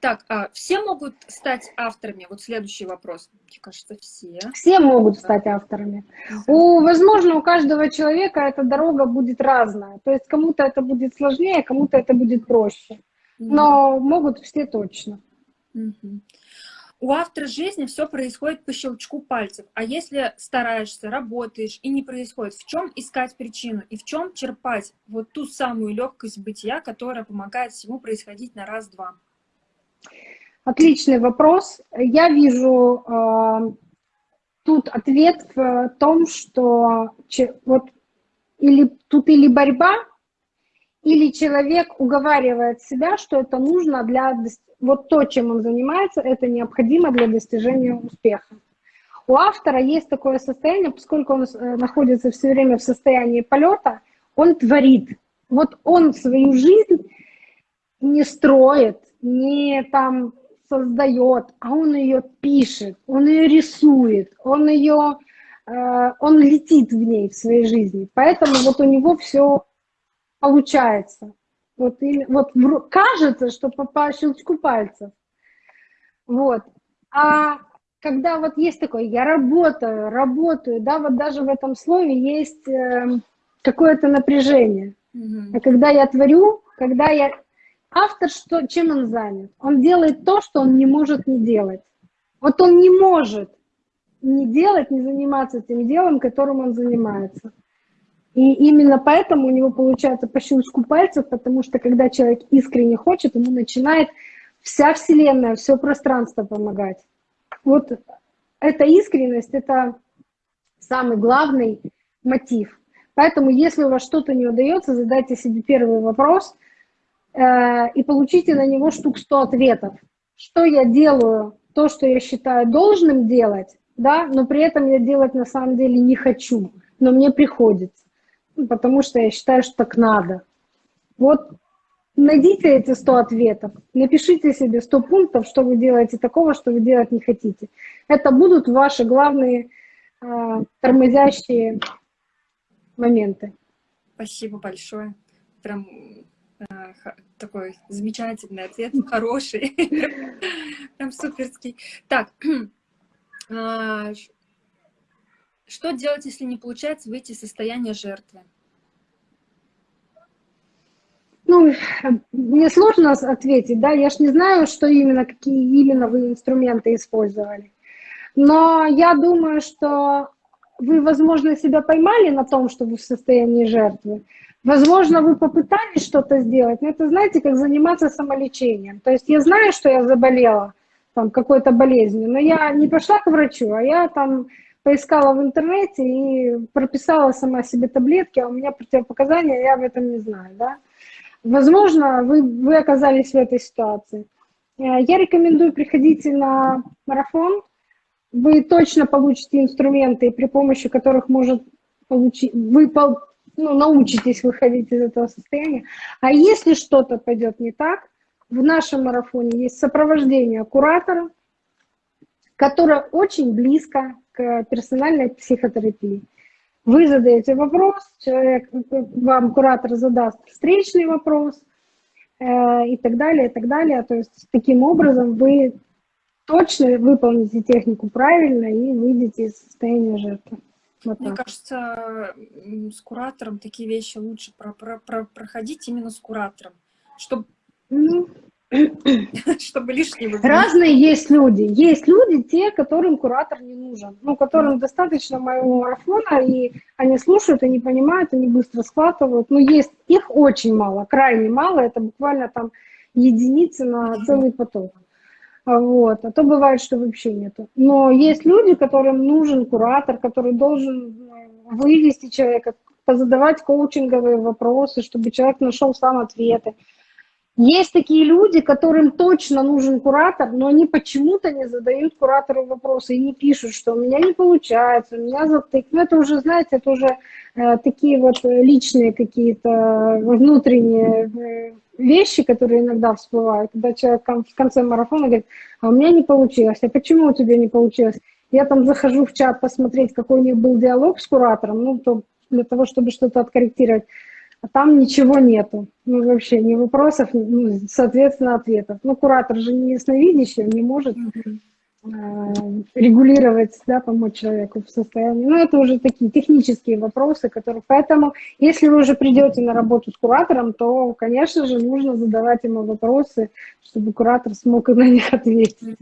S1: Так, а все могут стать авторами? Вот следующий вопрос. Мне кажется, все.
S2: Все могут стать авторами. У, возможно, у каждого человека эта дорога будет разная. То есть кому-то это будет сложнее, кому-то это будет проще. Но могут все точно.
S1: У автора жизни все происходит по щелчку пальцев. А если стараешься, работаешь и не происходит, в чем искать причину и в чем черпать вот ту самую легкость бытия, которая помогает всему происходить на раз-два?
S2: Отличный вопрос. Я вижу э, тут ответ в том, что вот или тут или борьба, или человек уговаривает себя, что это нужно для вот то, чем он занимается, это необходимо для достижения успеха. У автора есть такое состояние, поскольку он э, находится все время в состоянии полета, он творит. Вот он свою жизнь не строит, не там создает, а он ее пишет, он ее рисует, он ее, э, он летит в ней в своей жизни. Поэтому вот у него все получается. Вот, и, вот кажется, что по, по щелчку пальцев. Вот. А когда вот есть такое, я работаю, работаю, да, вот даже в этом слове есть э, какое-то напряжение. Mm-hmm. А когда я творю, когда я... Автор, что, чем он занят? Он делает то, что он не может не делать. Вот он не может не делать, не заниматься тем делом, которым он занимается. И именно поэтому у него получается по щелчку пальцев, потому что когда человек искренне хочет, ему начинает вся Вселенная, все пространство помогать. Вот эта искренность, это самый главный мотив. Поэтому, если у вас что-то не удается, задайте себе первый вопрос и получите на него штук 100 ответов. Что я делаю, то, что я считаю должным делать, да, но при этом я делать на самом деле не хочу, но мне приходится потому что я считаю, что так надо. Вот найдите эти 100 ответов, напишите себе 100 пунктов, что вы делаете такого, что вы делать не хотите. Это будут ваши главные э, тормозящие моменты.
S1: Спасибо большое. Прям такой замечательный ответ, хороший, *laughs* прям суперский. Так, *clears throat* а, что делать, если не получается выйти из состояния жертвы?
S2: Ну, мне сложно ответить, да, я ж не знаю, что именно, какие именно вы инструменты использовали. Но я думаю, что вы, возможно, себя поймали на том, что вы в состоянии жертвы. Возможно, вы попытались что-то сделать, но это, знаете, как заниматься самолечением. То есть я знаю, что я заболела там какой-то болезнью, но я не пошла к врачу, а я там поискала в интернете и прописала сама себе таблетки, а у меня противопоказания, я об этом не знаю, да. Возможно, вы, вы оказались в этой ситуации. Э, я рекомендую приходить на марафон, вы точно получите инструменты, при помощи которых может получить, вы ну, научитесь выходить из этого состояния. А если что-то пойдет не так, в нашем марафоне есть сопровождение куратора, которое очень близко к персональной психотерапии. Вы задаете вопрос, человек, вам куратор задаст встречный вопрос э, и так далее, и так далее. То есть таким образом вы точно выполните технику правильно и выйдете из состояния жертвы.
S1: Вот Мне так. кажется, с куратором такие вещи лучше про про про проходить именно с куратором, *laughs* чтобы ну, чтобы лишнего...
S2: Разные есть люди. Есть люди, те, которым куратор не нужен. Ну, которым достаточно моего марафона, и они слушают, они понимают, они быстро схватывают. Но есть их очень мало, крайне мало. Это буквально там единицы на целый поток. Вот. А то бывает, что вообще нету. Но есть люди, которым нужен куратор, который должен э, вывести человека, позадавать коучинговые вопросы, чтобы человек нашел сам ответы. Есть такие люди, которым точно нужен куратор, но они почему-то не задают куратору вопросы и не пишут, что у меня не получается, у меня затык. Ну, это уже, знаете, это уже э, такие вот личные какие-то внутренние э, вещи, которые иногда всплывают, когда человек в конце марафона говорит, а у меня не получилось, а почему у тебя не получилось? Я там захожу в чат посмотреть, какой у них был диалог с куратором, ну, то для того, чтобы что-то откорректировать там ничего нету. Ну, вообще ни вопросов, ну, соответственно, ответов. Ну, куратор же не ясновидящий, он не может э, регулировать, да, помочь человеку в состоянии. Ну, это уже такие технические вопросы, которые... Поэтому, если вы уже придете на работу с куратором, то, конечно же, нужно задавать ему вопросы, чтобы куратор смог на них ответить.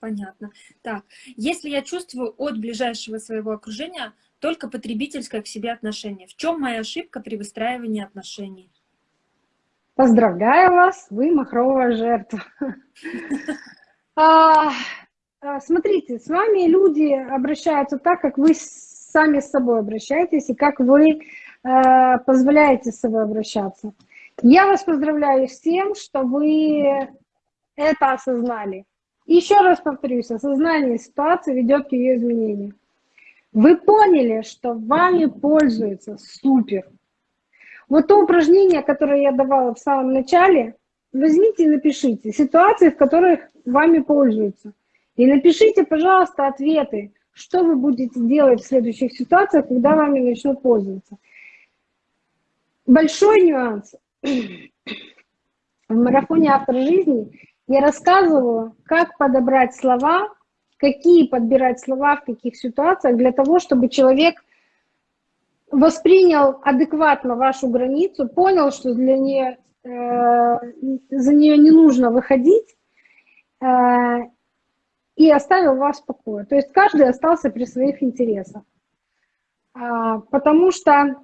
S1: Понятно. Так, если я чувствую от ближайшего своего окружения только потребительское к себе отношение. В чем моя ошибка при выстраивании отношений?
S2: Поздравляю вас, вы махровая жертва. *laughs* А, а, смотрите, с вами люди обращаются так, как вы сами с собой обращаетесь и как вы э, позволяете с собой обращаться. Я вас поздравляю с тем, что вы это осознали Еще раз повторюсь, осознание ситуации ведет к ее изменению. Вы поняли, что вами пользуются, супер. Вот то упражнение, которое я давала в самом начале, возьмите и напишите ситуации, в которых вами пользуются. И напишите, пожалуйста, ответы, что вы будете делать в следующих ситуациях, когда вами начнут пользоваться. Большой нюанс. В марафоне «Автор жизни» я рассказывала, как подобрать слова, какие подбирать слова в каких ситуациях для того, чтобы человек воспринял адекватно вашу границу, понял, что для нее, э, за нее не нужно выходить, э, и оставил вас в покое. То есть каждый остался при своих интересах. А, потому что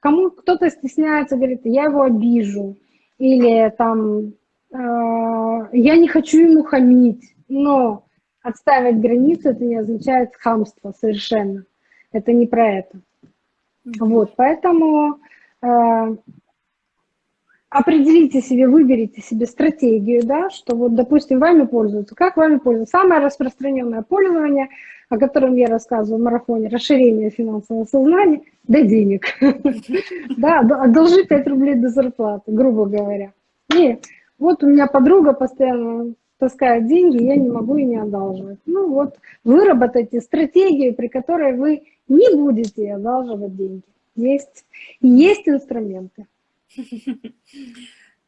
S2: кому кто-то стесняется, говорит, я его обижу, или там, э, я не хочу ему хамить, но отставить границу это не означает хамство совершенно. Это не про это. Вот, поэтому э, определите себе, выберите себе стратегию, да, что вот, допустим, вами пользуются. Как вами пользуются? Самое распространенное пользование, о котором я рассказываю в марафоне, расширение финансового сознания, *laughs* да денег. Да, одолжи 5 рублей до зарплаты, грубо говоря. И вот у меня подруга постоянно таскает деньги, я не могу и не одалживать. Ну вот, выработайте стратегию, при которой вы не будете одалживать деньги. Есть, есть инструменты. *laughs*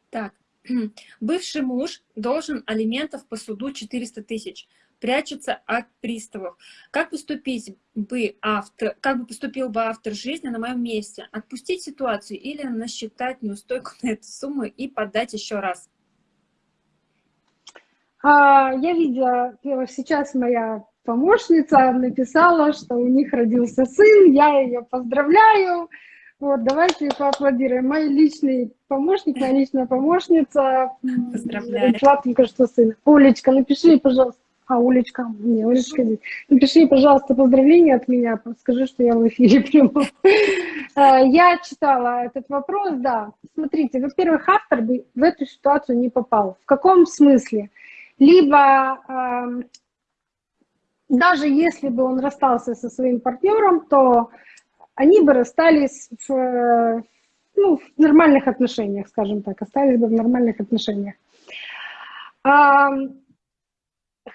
S1: Так, *clears throat* бывший муж должен алиментов по суду 400 тысяч, прячется от приставов. Как поступить бы автор, как бы поступил бы автор жизни на моем месте? Отпустить ситуацию или насчитать неустойку на эту сумму и подать еще раз?
S2: А, я видела, сейчас моя помощница написала, что у них родился сын, я ее поздравляю. Вот, давайте поаплодируем. Мой личный помощник, моя личная помощница.
S1: Поздравляю.
S2: Только что сына. Олечка, напиши, пожалуйста. А, Олечка, не, Олечка здесь. Напиши, пожалуйста, поздравления от меня, скажи, что я в эфире прямо. А, я читала этот вопрос, да. Смотрите, во-первых, автор бы в эту ситуацию не попал. В каком смысле? Либо даже если бы он расстался со своим партнером, то они бы расстались в, ну, в нормальных отношениях, скажем так, остались бы в нормальных отношениях.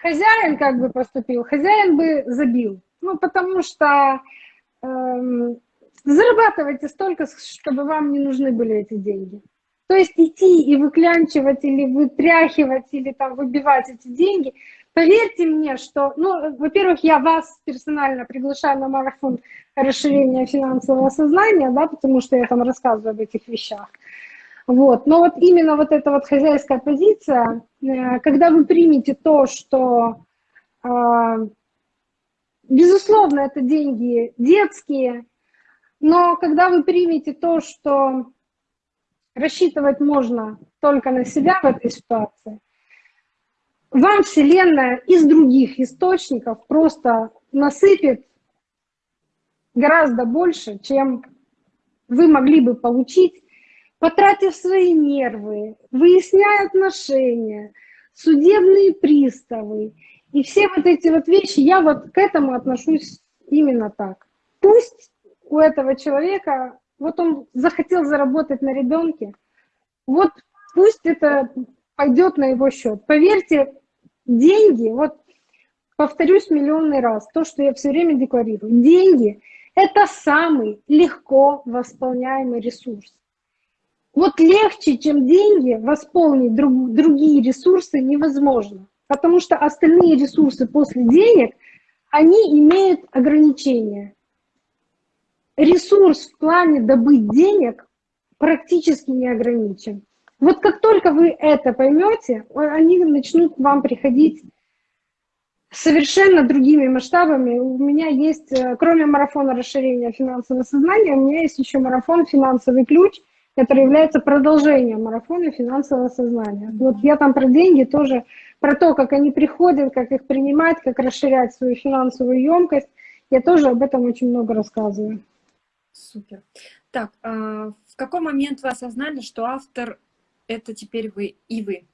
S2: Хозяин как бы поступил? Хозяин бы забил, ну, потому что э, зарабатывайте столько, чтобы вам не нужны были эти деньги. То есть идти и выклянчивать или вытряхивать, или там выбивать эти деньги – Поверьте мне, что, ну, во-первых, я вас персонально приглашаю на марафон расширения финансового сознания, да, потому что я там рассказываю об этих вещах. Вот. Но вот именно вот эта вот хозяйская позиция, э, когда вы примете то, что, э, безусловно, это деньги детские, но когда вы примете то, что рассчитывать можно только на себя в этой ситуации, вам Вселенная из других источников просто насыпет гораздо больше, чем вы могли бы получить, потратив свои нервы, выясняя отношения, судебные приставы и все вот эти вот вещи, я вот к этому отношусь именно так. Пусть у этого человека, вот он захотел заработать на ребенке, вот пусть это пойдет на его счет. Поверьте, Деньги, вот повторюсь миллионный раз, то, что я все время декларирую, деньги – это самый легко восполняемый ресурс. Вот легче, чем деньги, восполнить друг, другие ресурсы невозможно, потому что остальные ресурсы после денег, они имеют ограничения. Ресурс в плане добыть денег практически не ограничен. Вот как только вы это поймете, они начнут к вам приходить совершенно другими масштабами. У меня есть, э, кроме марафона расширения финансового сознания, у меня есть еще марафон «Финансовый ключ», который является продолжением марафона финансового сознания. Вот я там про деньги тоже, про то, как они приходят, как их принимать, как расширять свою финансовую емкость. Я тоже об этом очень много рассказываю.
S1: Супер. Так, а в какой момент вы осознали, что автор это теперь вы и вы?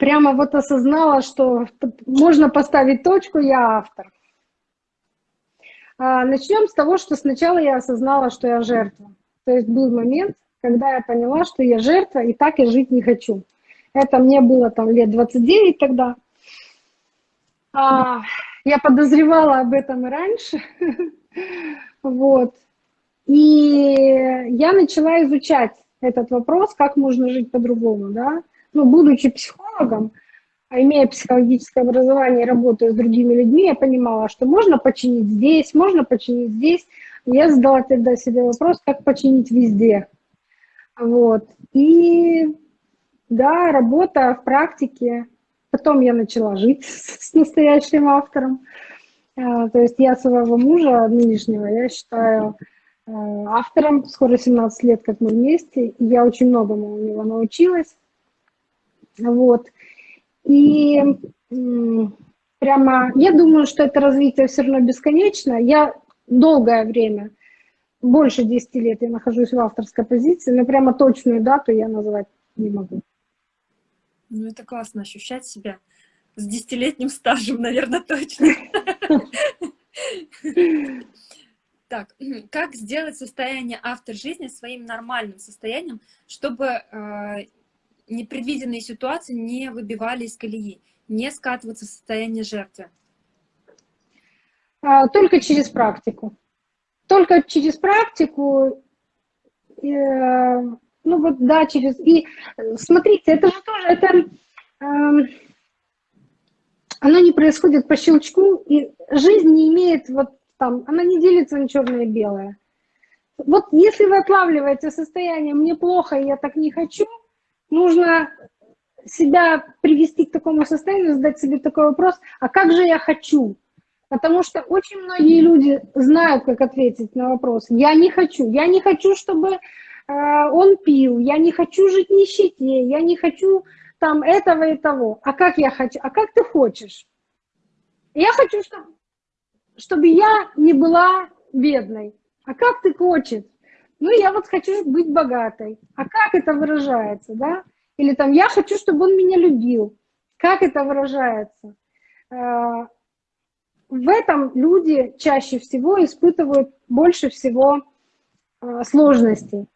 S2: прямо вот осознала, что можно поставить точку, я автор. А, начнем с того, что сначала я осознала, что я жертва. То есть был момент, когда я поняла, что я жертва, и так я жить не хочу. Это мне было там лет 29 тогда. Я подозревала об этом и раньше. *laughs* Вот. И я начала изучать этот вопрос, как можно жить по-другому, да. Ну, будучи психологом, а имея психологическое образование и работая с другими людьми, я понимала, что можно починить здесь, можно починить здесь. Я задала тогда себе вопрос, как починить везде. Вот. И да, работа в практике. Потом я начала жить *laughs* с настоящим автором. А, то есть я своего мужа нынешнего, я считаю э, автором. Скоро 17 лет, как мы вместе. И я очень многому у него научилась. Вот. И прямо, я думаю, что это развитие все равно бесконечно. Я долгое время, больше 10 лет я нахожусь в авторской позиции, но прямо точную дату я назвать не могу.
S1: Ну, это классно ощущать себя с десятилетним стажем, наверное, точно. Так, как сделать состояние автор жизни своим нормальным состоянием, чтобы э, непредвиденные ситуации не выбивали из колеи, не скатываться в состояние жертвы?
S2: А, только через практику. Только через практику, э, ну вот да, через... И смотрите, это же тоже, это, э, оно не происходит по щелчку, и жизнь не имеет вот там, она не делится на черное и белое. Вот если вы отлавливаете состояние «мне плохо, я так не хочу», нужно себя привести к такому состоянию, задать себе такой вопрос, а как же я хочу? Потому что очень многие люди знают, как ответить на вопрос. Я не хочу. Я не хочу, чтобы э, он пил. Я не хочу жить нищете. Я не хочу там этого и того. А как я хочу? А как ты хочешь? Я хочу, чтобы, чтобы я не была бедной. А как ты хочешь? Ну, я вот хочу быть богатой. А как это выражается, да? Или там, я хочу, чтобы он меня любил. Как это выражается? Э, в этом люди чаще всего испытывают больше всего э, сложностей.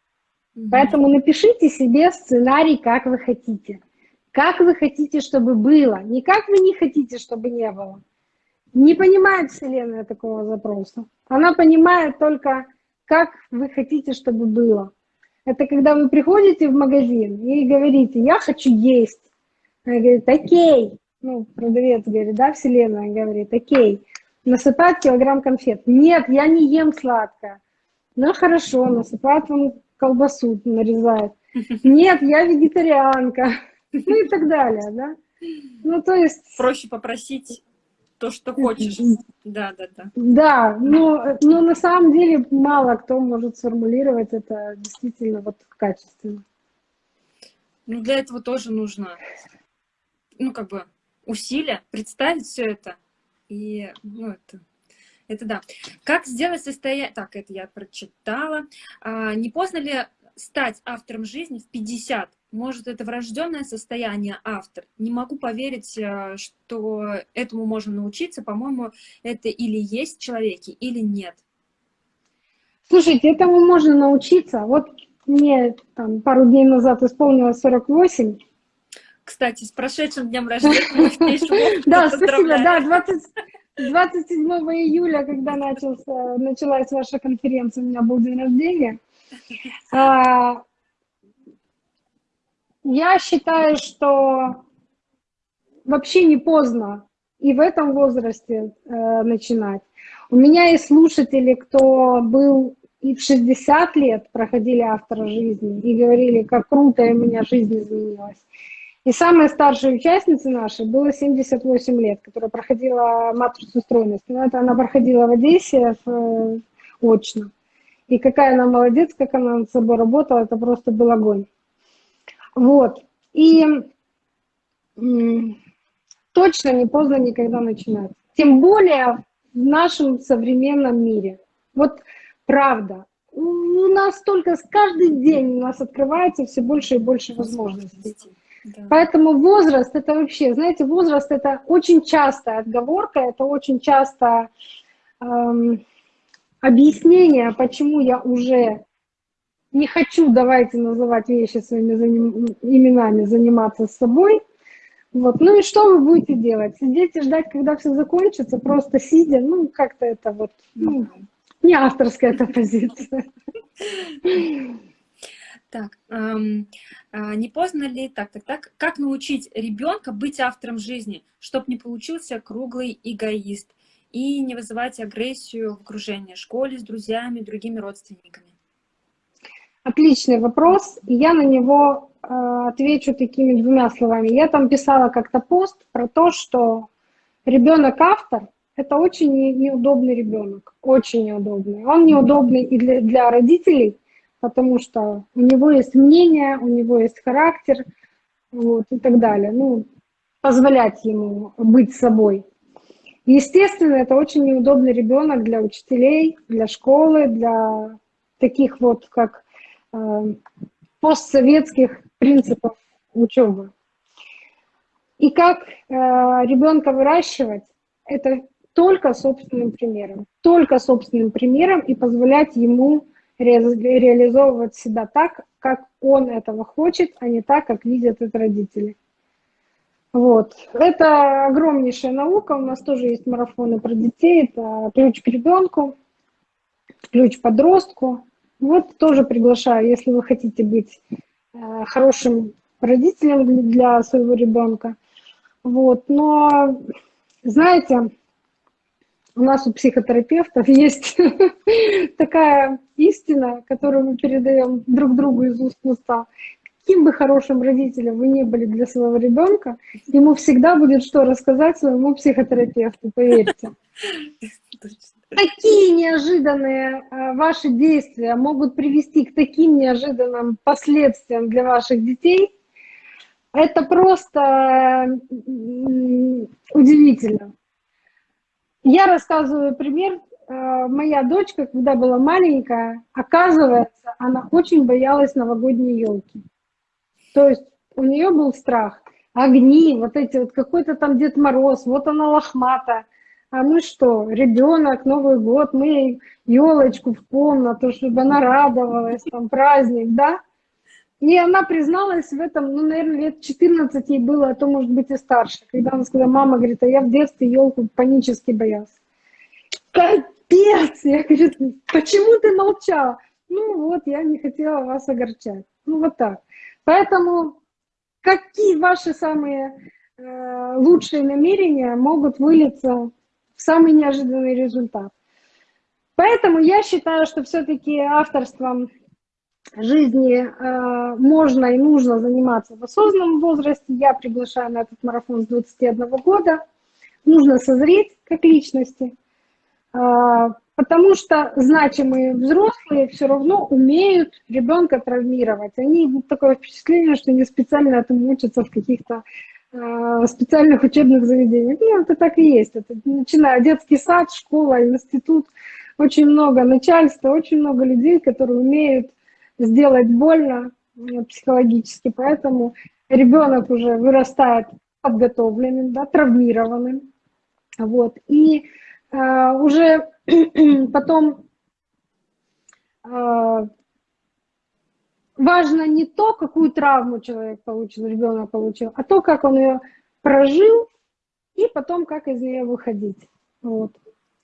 S2: Поэтому напишите себе сценарий, как вы хотите. Как вы хотите, чтобы было. Не как вы не хотите, чтобы не было. Не понимает Вселенная такого запроса. Она понимает только как вы хотите, чтобы было. Это когда вы приходите в магазин и говорите, я хочу есть. Она говорит, окей. Ну, продавец говорит, да, вселенная говорит, окей. Насыпать килограмм конфет. Нет, я не ем сладкое. Ну, хорошо, насыпает вам колбасу, нарезает. *laughs* Нет, я вегетарианка. Ну и так далее, да. Ну, то есть...
S1: Проще попросить то, что хочешь. Да, да, да.
S2: Да, но, но на самом деле мало кто может сформулировать это действительно вот качественно.
S1: Ну, для этого тоже нужно, ну, как бы, усилия, представить все это. И, ну, это, это да. Как сделать состояние... Так, это я прочитала. А, не поздно ли стать автором жизни в 50? Может, это врожденное состояние автор. Не могу поверить, э, что этому можно научиться. По-моему, это или есть в человеке, или нет.
S2: Слушайте, этому можно научиться. Вот мне там, пару дней назад исполнилось 48.
S1: Кстати, с прошедшим днем рождения. *laughs*
S2: Да, спасибо. Да, 27 июля, когда начался, началась ваша конференция, у меня был день рождения. А, я считаю, что вообще не поздно и в этом возрасте э, начинать. У меня есть слушатели, кто был и в 60 лет проходили автора жизни и говорили, как круто у меня жизнь изменилась. И самая старшая участница наша было 78 лет, которая проходила матрицу стройности. Но это она проходила в Одессе в, э, очно. И какая она молодец, как она над собой работала, это просто был огонь. Вот. И точно не поздно никогда начинать. Тем более в нашем современном мире. Вот правда. У нас только с каждый день у нас открывается все больше и больше возможностей. Да. Поэтому возраст это вообще, знаете, возраст это очень частая отговорка, это очень часто эм, объяснение, почему я уже не хочу, давайте называть вещи своими заним, именами, заниматься собой. Вот. Ну и что вы будете делать? Сидеть и ждать, когда все закончится, просто сидя, ну как-то это вот, ну, не авторская эта позиция.
S1: Так, эм, э, не поздно ли, так, так, так, как научить ребенка быть автором жизни, чтобы не получился круглый эгоист и не вызывать агрессию в окружении, школе, с друзьями, другими родственниками?
S2: Отличный вопрос, я на него э, отвечу такими двумя словами. Я там писала как-то пост про то, что ребенок-автор – это очень неудобный ребенок, очень неудобный. Он неудобный и для, для родителей, потому что у него есть мнение, у него есть характер вот, и так далее. Ну, позволять ему быть собой. Естественно, это очень неудобный ребенок для учителей, для школы, для таких вот, как Э, постсоветских принципов учебы. И как э, ребенка выращивать, это только собственным примером. Только собственным примером и позволять ему реализовывать себя так, как он этого хочет, а не так, как видят это родители. Вот. Это огромнейшая наука. У нас тоже есть марафоны про детей. Это ключ к ребенку, ключ подростку. Вот тоже приглашаю, если вы хотите быть э, хорошим родителем для своего ребенка. Вот, но, знаете, у нас у психотерапевтов есть *laughs* такая истина, которую мы передаем друг другу из уст в уста. Каким бы хорошим родителем вы не были для своего ребенка, ему всегда будет что рассказать своему психотерапевту, поверьте. Такие неожиданные э, ваши действия могут привести к таким неожиданным последствиям для ваших детей. Это просто удивительно. Я рассказываю пример. Э, моя дочка, когда была маленькая, оказывается, она очень боялась новогодней елки. То есть у нее был страх. Огни, вот эти вот какой-то там Дед Мороз, вот она лохматая а мы что, ребенок, Новый год, мы елочку в комнату, чтобы она радовалась, там праздник, да? И она призналась в этом, ну, наверное, лет 14 ей было, а то, может быть, и старше. Когда она сказала, мама, говорит, а я в детстве елку панически боялась. Капец! Я говорю, почему ты молчала? Ну вот, я не хотела вас огорчать. Ну вот так. Поэтому какие ваши самые э, лучшие намерения могут вылиться самый неожиданный результат. Поэтому я считаю, что все-таки авторством жизни э, можно и нужно заниматься в осознанном возрасте. Я приглашаю на этот марафон с 21 года. Нужно созреть как личности, э, потому что значимые взрослые все равно умеют ребенка травмировать. Они такое впечатление, что не специально этому учатся в каких-то Э, специальных учебных заведениях. Ну, это так и есть. Это, начиная детский сад, школа, институт, очень много начальства, очень много людей, которые умеют сделать больно э, психологически, поэтому ребенок уже вырастает подготовленным, да, травмированным. Вот. И э, уже *clears throat* потом э, важно не то, какую травму человек получил, ребенок получил, а то, как он ее прожил, и потом, как из нее выходить. Вот.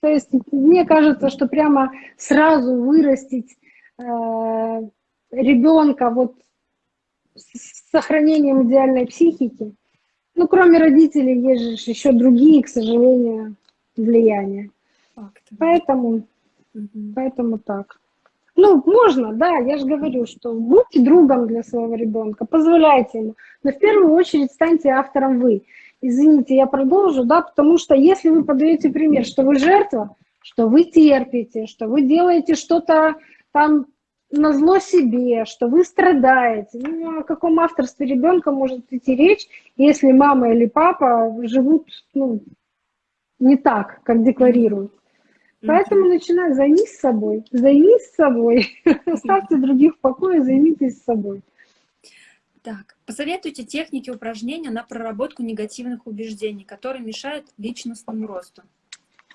S2: То есть мне кажется, что прямо сразу вырастить э, ребенка вот с сохранением идеальной психики, ну, кроме родителей, есть же еще другие, к сожалению, влияния. Факты. Поэтому, угу. поэтому так. Ну, можно, да, я же говорю, что будьте другом для своего ребенка, позволяйте ему. Но в первую очередь станьте автором вы. Извините, я продолжу, да, потому что если вы подаете пример, что вы жертва, что вы терпите, что вы делаете что-то там на зло себе, что вы страдаете. Ну, о каком авторстве ребенка может идти речь, если мама или папа живут ну, не так, как декларируют. Поэтому начинай, займись собой, займись собой, *laughs* оставьте других в покое, займитесь собой.
S1: Так, посоветуйте техники упражнения на проработку негативных убеждений, которые мешают личностному росту.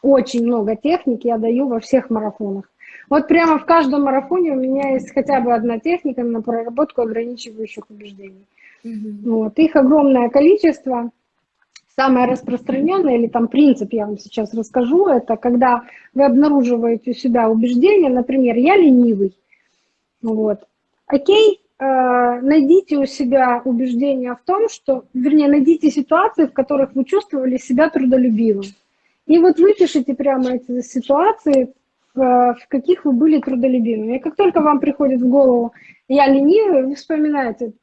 S2: Очень много техник я даю во всех марафонах. Вот прямо в каждом марафоне у меня есть хотя бы одна техника на проработку ограничивающих убеждений. Угу. Вот. Их огромное количество. Самое распространенное, или там принцип я вам сейчас расскажу, это когда вы обнаруживаете у себя убеждение, например, я ленивый. Вот. Окей, э, найдите у себя убеждение в том, что, вернее, найдите ситуации, в которых вы чувствовали себя трудолюбивым. И вот выпишите прямо эти ситуации, в каких вы были трудолюбивыми. И как только вам приходит в голову «я ленивый», вы вспоминаете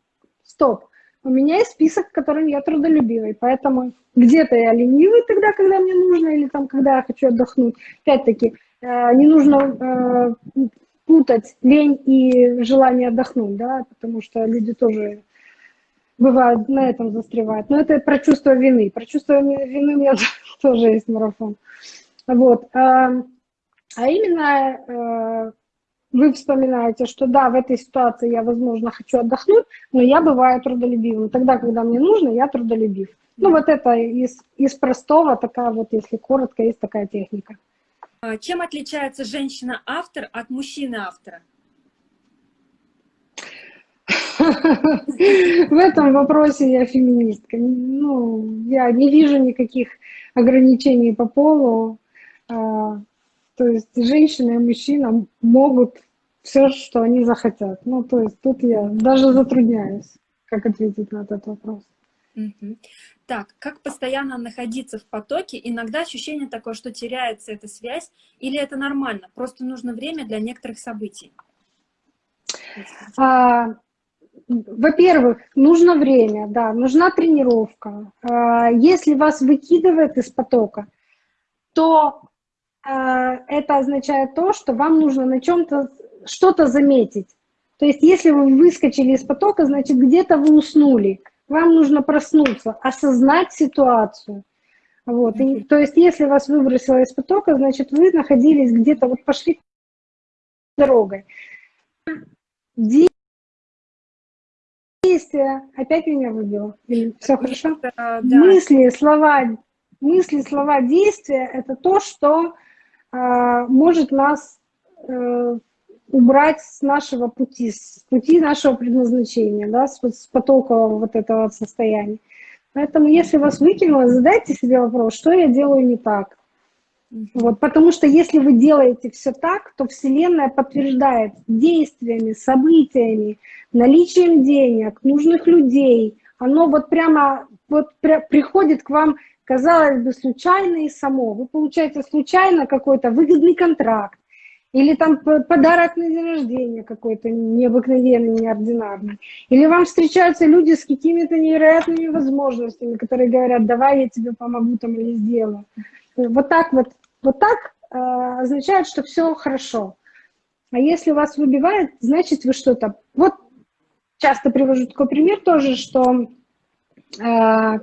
S2: «стоп, у меня есть список, в котором я трудолюбивый, поэтому где-то я ленивый тогда, когда мне нужно, или там, когда я хочу отдохнуть. Опять-таки, э, не нужно э, путать лень и желание отдохнуть, да, потому что люди тоже бывают на этом застревают. Но это про чувство вины. Про чувство вины у меня *laughs* тоже есть марафон. Вот. А, а именно э, вы вспоминаете, что да, в этой ситуации я, возможно, хочу отдохнуть, но я бываю трудолюбивым. Тогда, когда мне нужно, я трудолюбив. Ну вот это из, из простого, такая вот, если коротко, есть такая техника.
S1: А чем отличается женщина-автор от мужчины-автора?
S2: В этом вопросе я феминистка. Ну, я не вижу никаких ограничений по полу. То есть женщина и мужчина могут все, что они захотят. Ну, то есть тут я даже затрудняюсь, как ответить на этот вопрос.
S1: Угу. Так, как постоянно находиться в потоке? Иногда ощущение такое, что теряется эта связь, или это нормально? Просто нужно время для некоторых событий.
S2: А, Во-первых, нужно время, да, нужна тренировка. А, если вас выкидывает из потока, то это означает то, что вам нужно на чем-то что-то заметить. То есть если вы выскочили из потока, значит где-то вы уснули. Вам нужно проснуться, осознать ситуацию. Вот. И, то есть если вас выбросило из потока, значит вы находились где-то, вот пошли дорогой. Действия, опять меня выбило? Все хорошо? Да. Мысли, слова, мысли, слова, действия – это то, что может нас э, убрать с нашего пути, с пути нашего предназначения, да, с, с потокового вот этого состояния. Поэтому, если вас выкинуло, задайте себе вопрос, что я делаю не так. Вот, потому что если вы делаете все так, то Вселенная подтверждает действиями, событиями, наличием денег, нужных людей. Оно вот прямо вот при, приходит к вам, казалось бы, случайно и само. Вы получаете случайно какой-то выгодный контракт, или там подарок на день рождения какой-то необыкновенный, неординарный. Или вам встречаются люди с какими-то невероятными возможностями, которые говорят, давай я тебе помогу там или сделаю. Вот так вот, вот так э, означает, что все хорошо. А если вас выбивает, значит вы что-то... Вот часто привожу такой пример тоже, что э,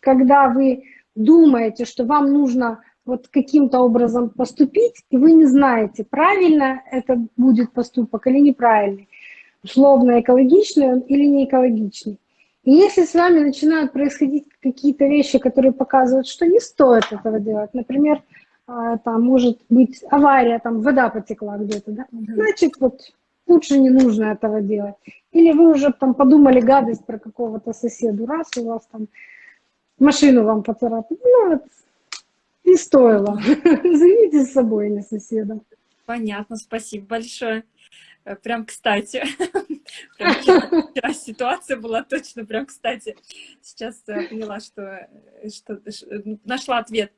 S2: когда вы думаете, что вам нужно вот каким-то образом поступить, и вы не знаете, правильно это будет поступок или неправильный, условно экологичный он или не экологичный. И если с вами начинают происходить какие-то вещи, которые показывают, что не стоит этого делать, например, а, там может быть авария, там вода потекла где-то, да? значит, вот лучше не нужно этого делать. Или вы уже там подумали гадость про какого-то соседа, раз у вас там машину вам поцарапали, ну вот не стоило. *laughs* Займите с собой, не соседа.
S1: Понятно, спасибо большое. Э, прям кстати. *laughs* Прям вчера, ситуация была точно прям кстати. Сейчас э, поняла, что, э, что нашла ответ.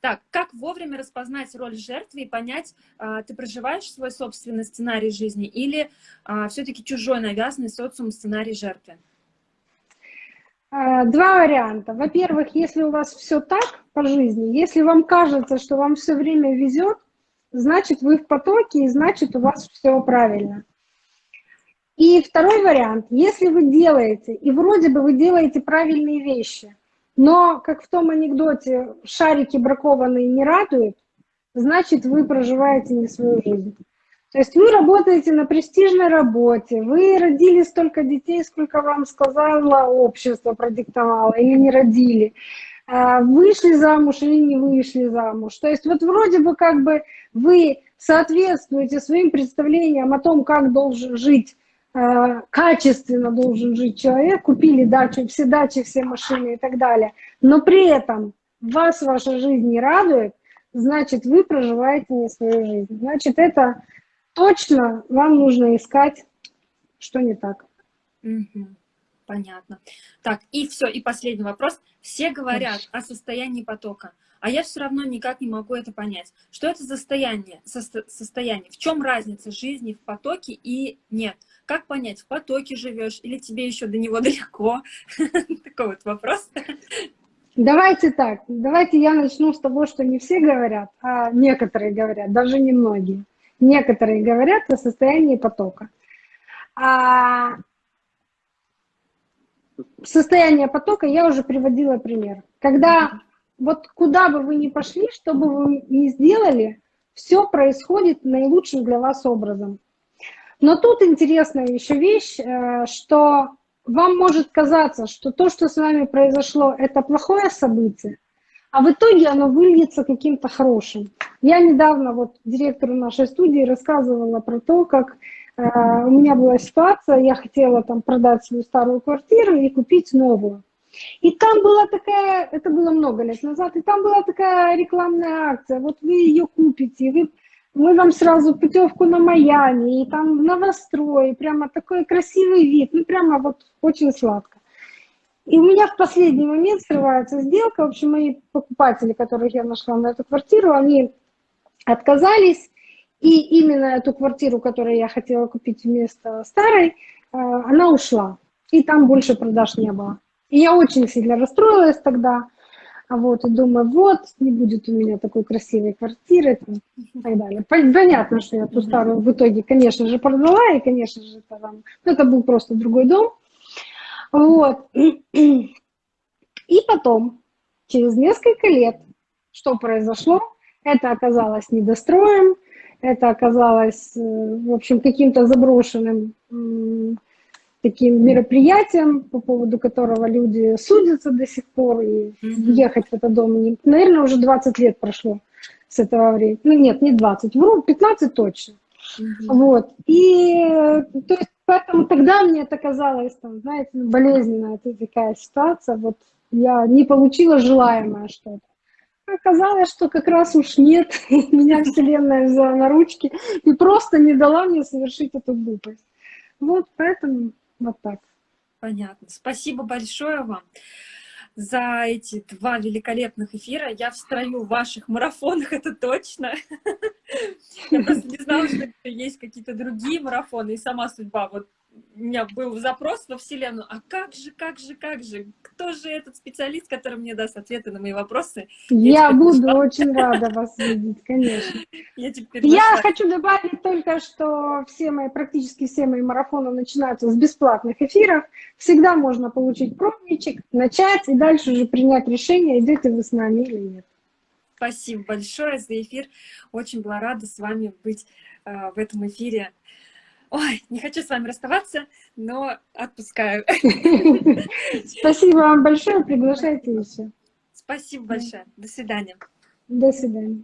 S1: Так, как вовремя распознать роль жертвы и понять, а, ты проживаешь свой собственный сценарий жизни или а, все-таки чужой навязанный социум сценарий жертвы?
S2: А, два варианта. Во-первых, если у вас все так по жизни, если вам кажется, что вам все время везет, значит вы в потоке, и значит у вас все правильно. И второй вариант, если вы делаете, и вроде бы вы делаете правильные вещи, но, как в том анекдоте, шарики бракованные не радуют, значит вы проживаете не свою жизнь. То есть вы работаете на престижной работе, вы родили столько детей, сколько вам сказала общество, продиктовало, или не родили, а, вышли замуж или не вышли замуж. То есть вот вроде бы как бы вы соответствуете своим представлениям о том, как должен жить, а, качественно должен жить человек, купили дачу, все дачи, все машины и так далее, но при этом вас ваша жизнь не радует, значит, вы проживаете не свою жизнь. Значит, это точно вам нужно искать, что не так.
S1: Угу. Понятно. Так, и все, и последний вопрос. Все говорят о состоянии потока, а я все равно никак не могу это понять. Что это за состояние? Со состояние? В чем разница жизни в потоке и нет? Как понять, в потоке живешь или тебе еще до него *laughs* далеко? *laughs* Такой вот вопрос.
S2: Давайте так, давайте я начну с того, что не все говорят, а некоторые говорят, даже не многие. Некоторые говорят о состоянии потока. А состояние потока я уже приводила пример. Когда вот куда бы вы ни пошли, что бы вы ни сделали, все происходит наилучшим для вас образом. Но тут интересная еще вещь, э, что вам может казаться, что то, что с вами произошло, это плохое событие, а в итоге оно выльется каким-то хорошим. Я недавно вот директору нашей студии рассказывала про то, как э, у меня была ситуация, я хотела там продать свою старую квартиру и купить новую. И там была такая, это было много лет назад, и там была такая рекламная акция, вот вы ее купите, вы мы вам сразу путевку на Майами, и там новострой, прямо такой красивый вид, ну прямо вот очень сладко. И у меня в последний момент срывается сделка, в общем, мои покупатели, которых я нашла на эту квартиру, они отказались, и именно эту квартиру, которую я хотела купить вместо старой, э, она ушла, и там больше продаж не было. И я очень сильно расстроилась тогда, а вот, и думаю, вот, не будет у меня такой красивой квартиры и так далее. Понятно, что я ту старую в итоге, конечно же, продала, и, конечно же, это, там, ну, это был просто другой дом. Вот. И потом, через несколько лет, что произошло? Это оказалось недостроем, это оказалось, э, в общем, каким-то заброшенным таким мероприятием, по поводу которого люди судятся до сих пор, и ехать в этот дом, не... наверное, уже 20 лет прошло с этого времени. Ну нет, не 20, вру, 15 точно. Вот. И то есть, поэтому тогда мне это казалось, там, знаете, болезненная это такая ситуация. Вот я не получила желаемое что-то. Оказалось, что как раз уж нет, *laughs* меня Вселенная взяла на ручки и просто не дала мне совершить эту глупость. Вот поэтому вот так.
S1: Понятно. Спасибо большое вам за эти два великолепных эфира. Я в в ваших марафонах, *laughs* это точно. Я просто не знала, что есть какие-то другие марафоны, и сама судьба вот у меня был запрос во Вселенную, а как же, как же, как же, кто же этот специалист, который мне даст ответы на мои вопросы?
S2: Я, я буду нашла. очень рада вас видеть, конечно. *laughs* Я, теперь я хочу добавить только, что все мои, практически все мои марафоны начинаются с бесплатных эфиров. Всегда можно получить пробничек, начать и дальше уже принять решение, идете вы с нами или нет.
S1: Спасибо большое за эфир. Очень была рада с вами быть э, в этом эфире. Ой, не хочу с вами расставаться, но отпускаю.
S2: Спасибо вам большое, приглашайте еще.
S1: Спасибо большое. До свидания.
S2: До свидания.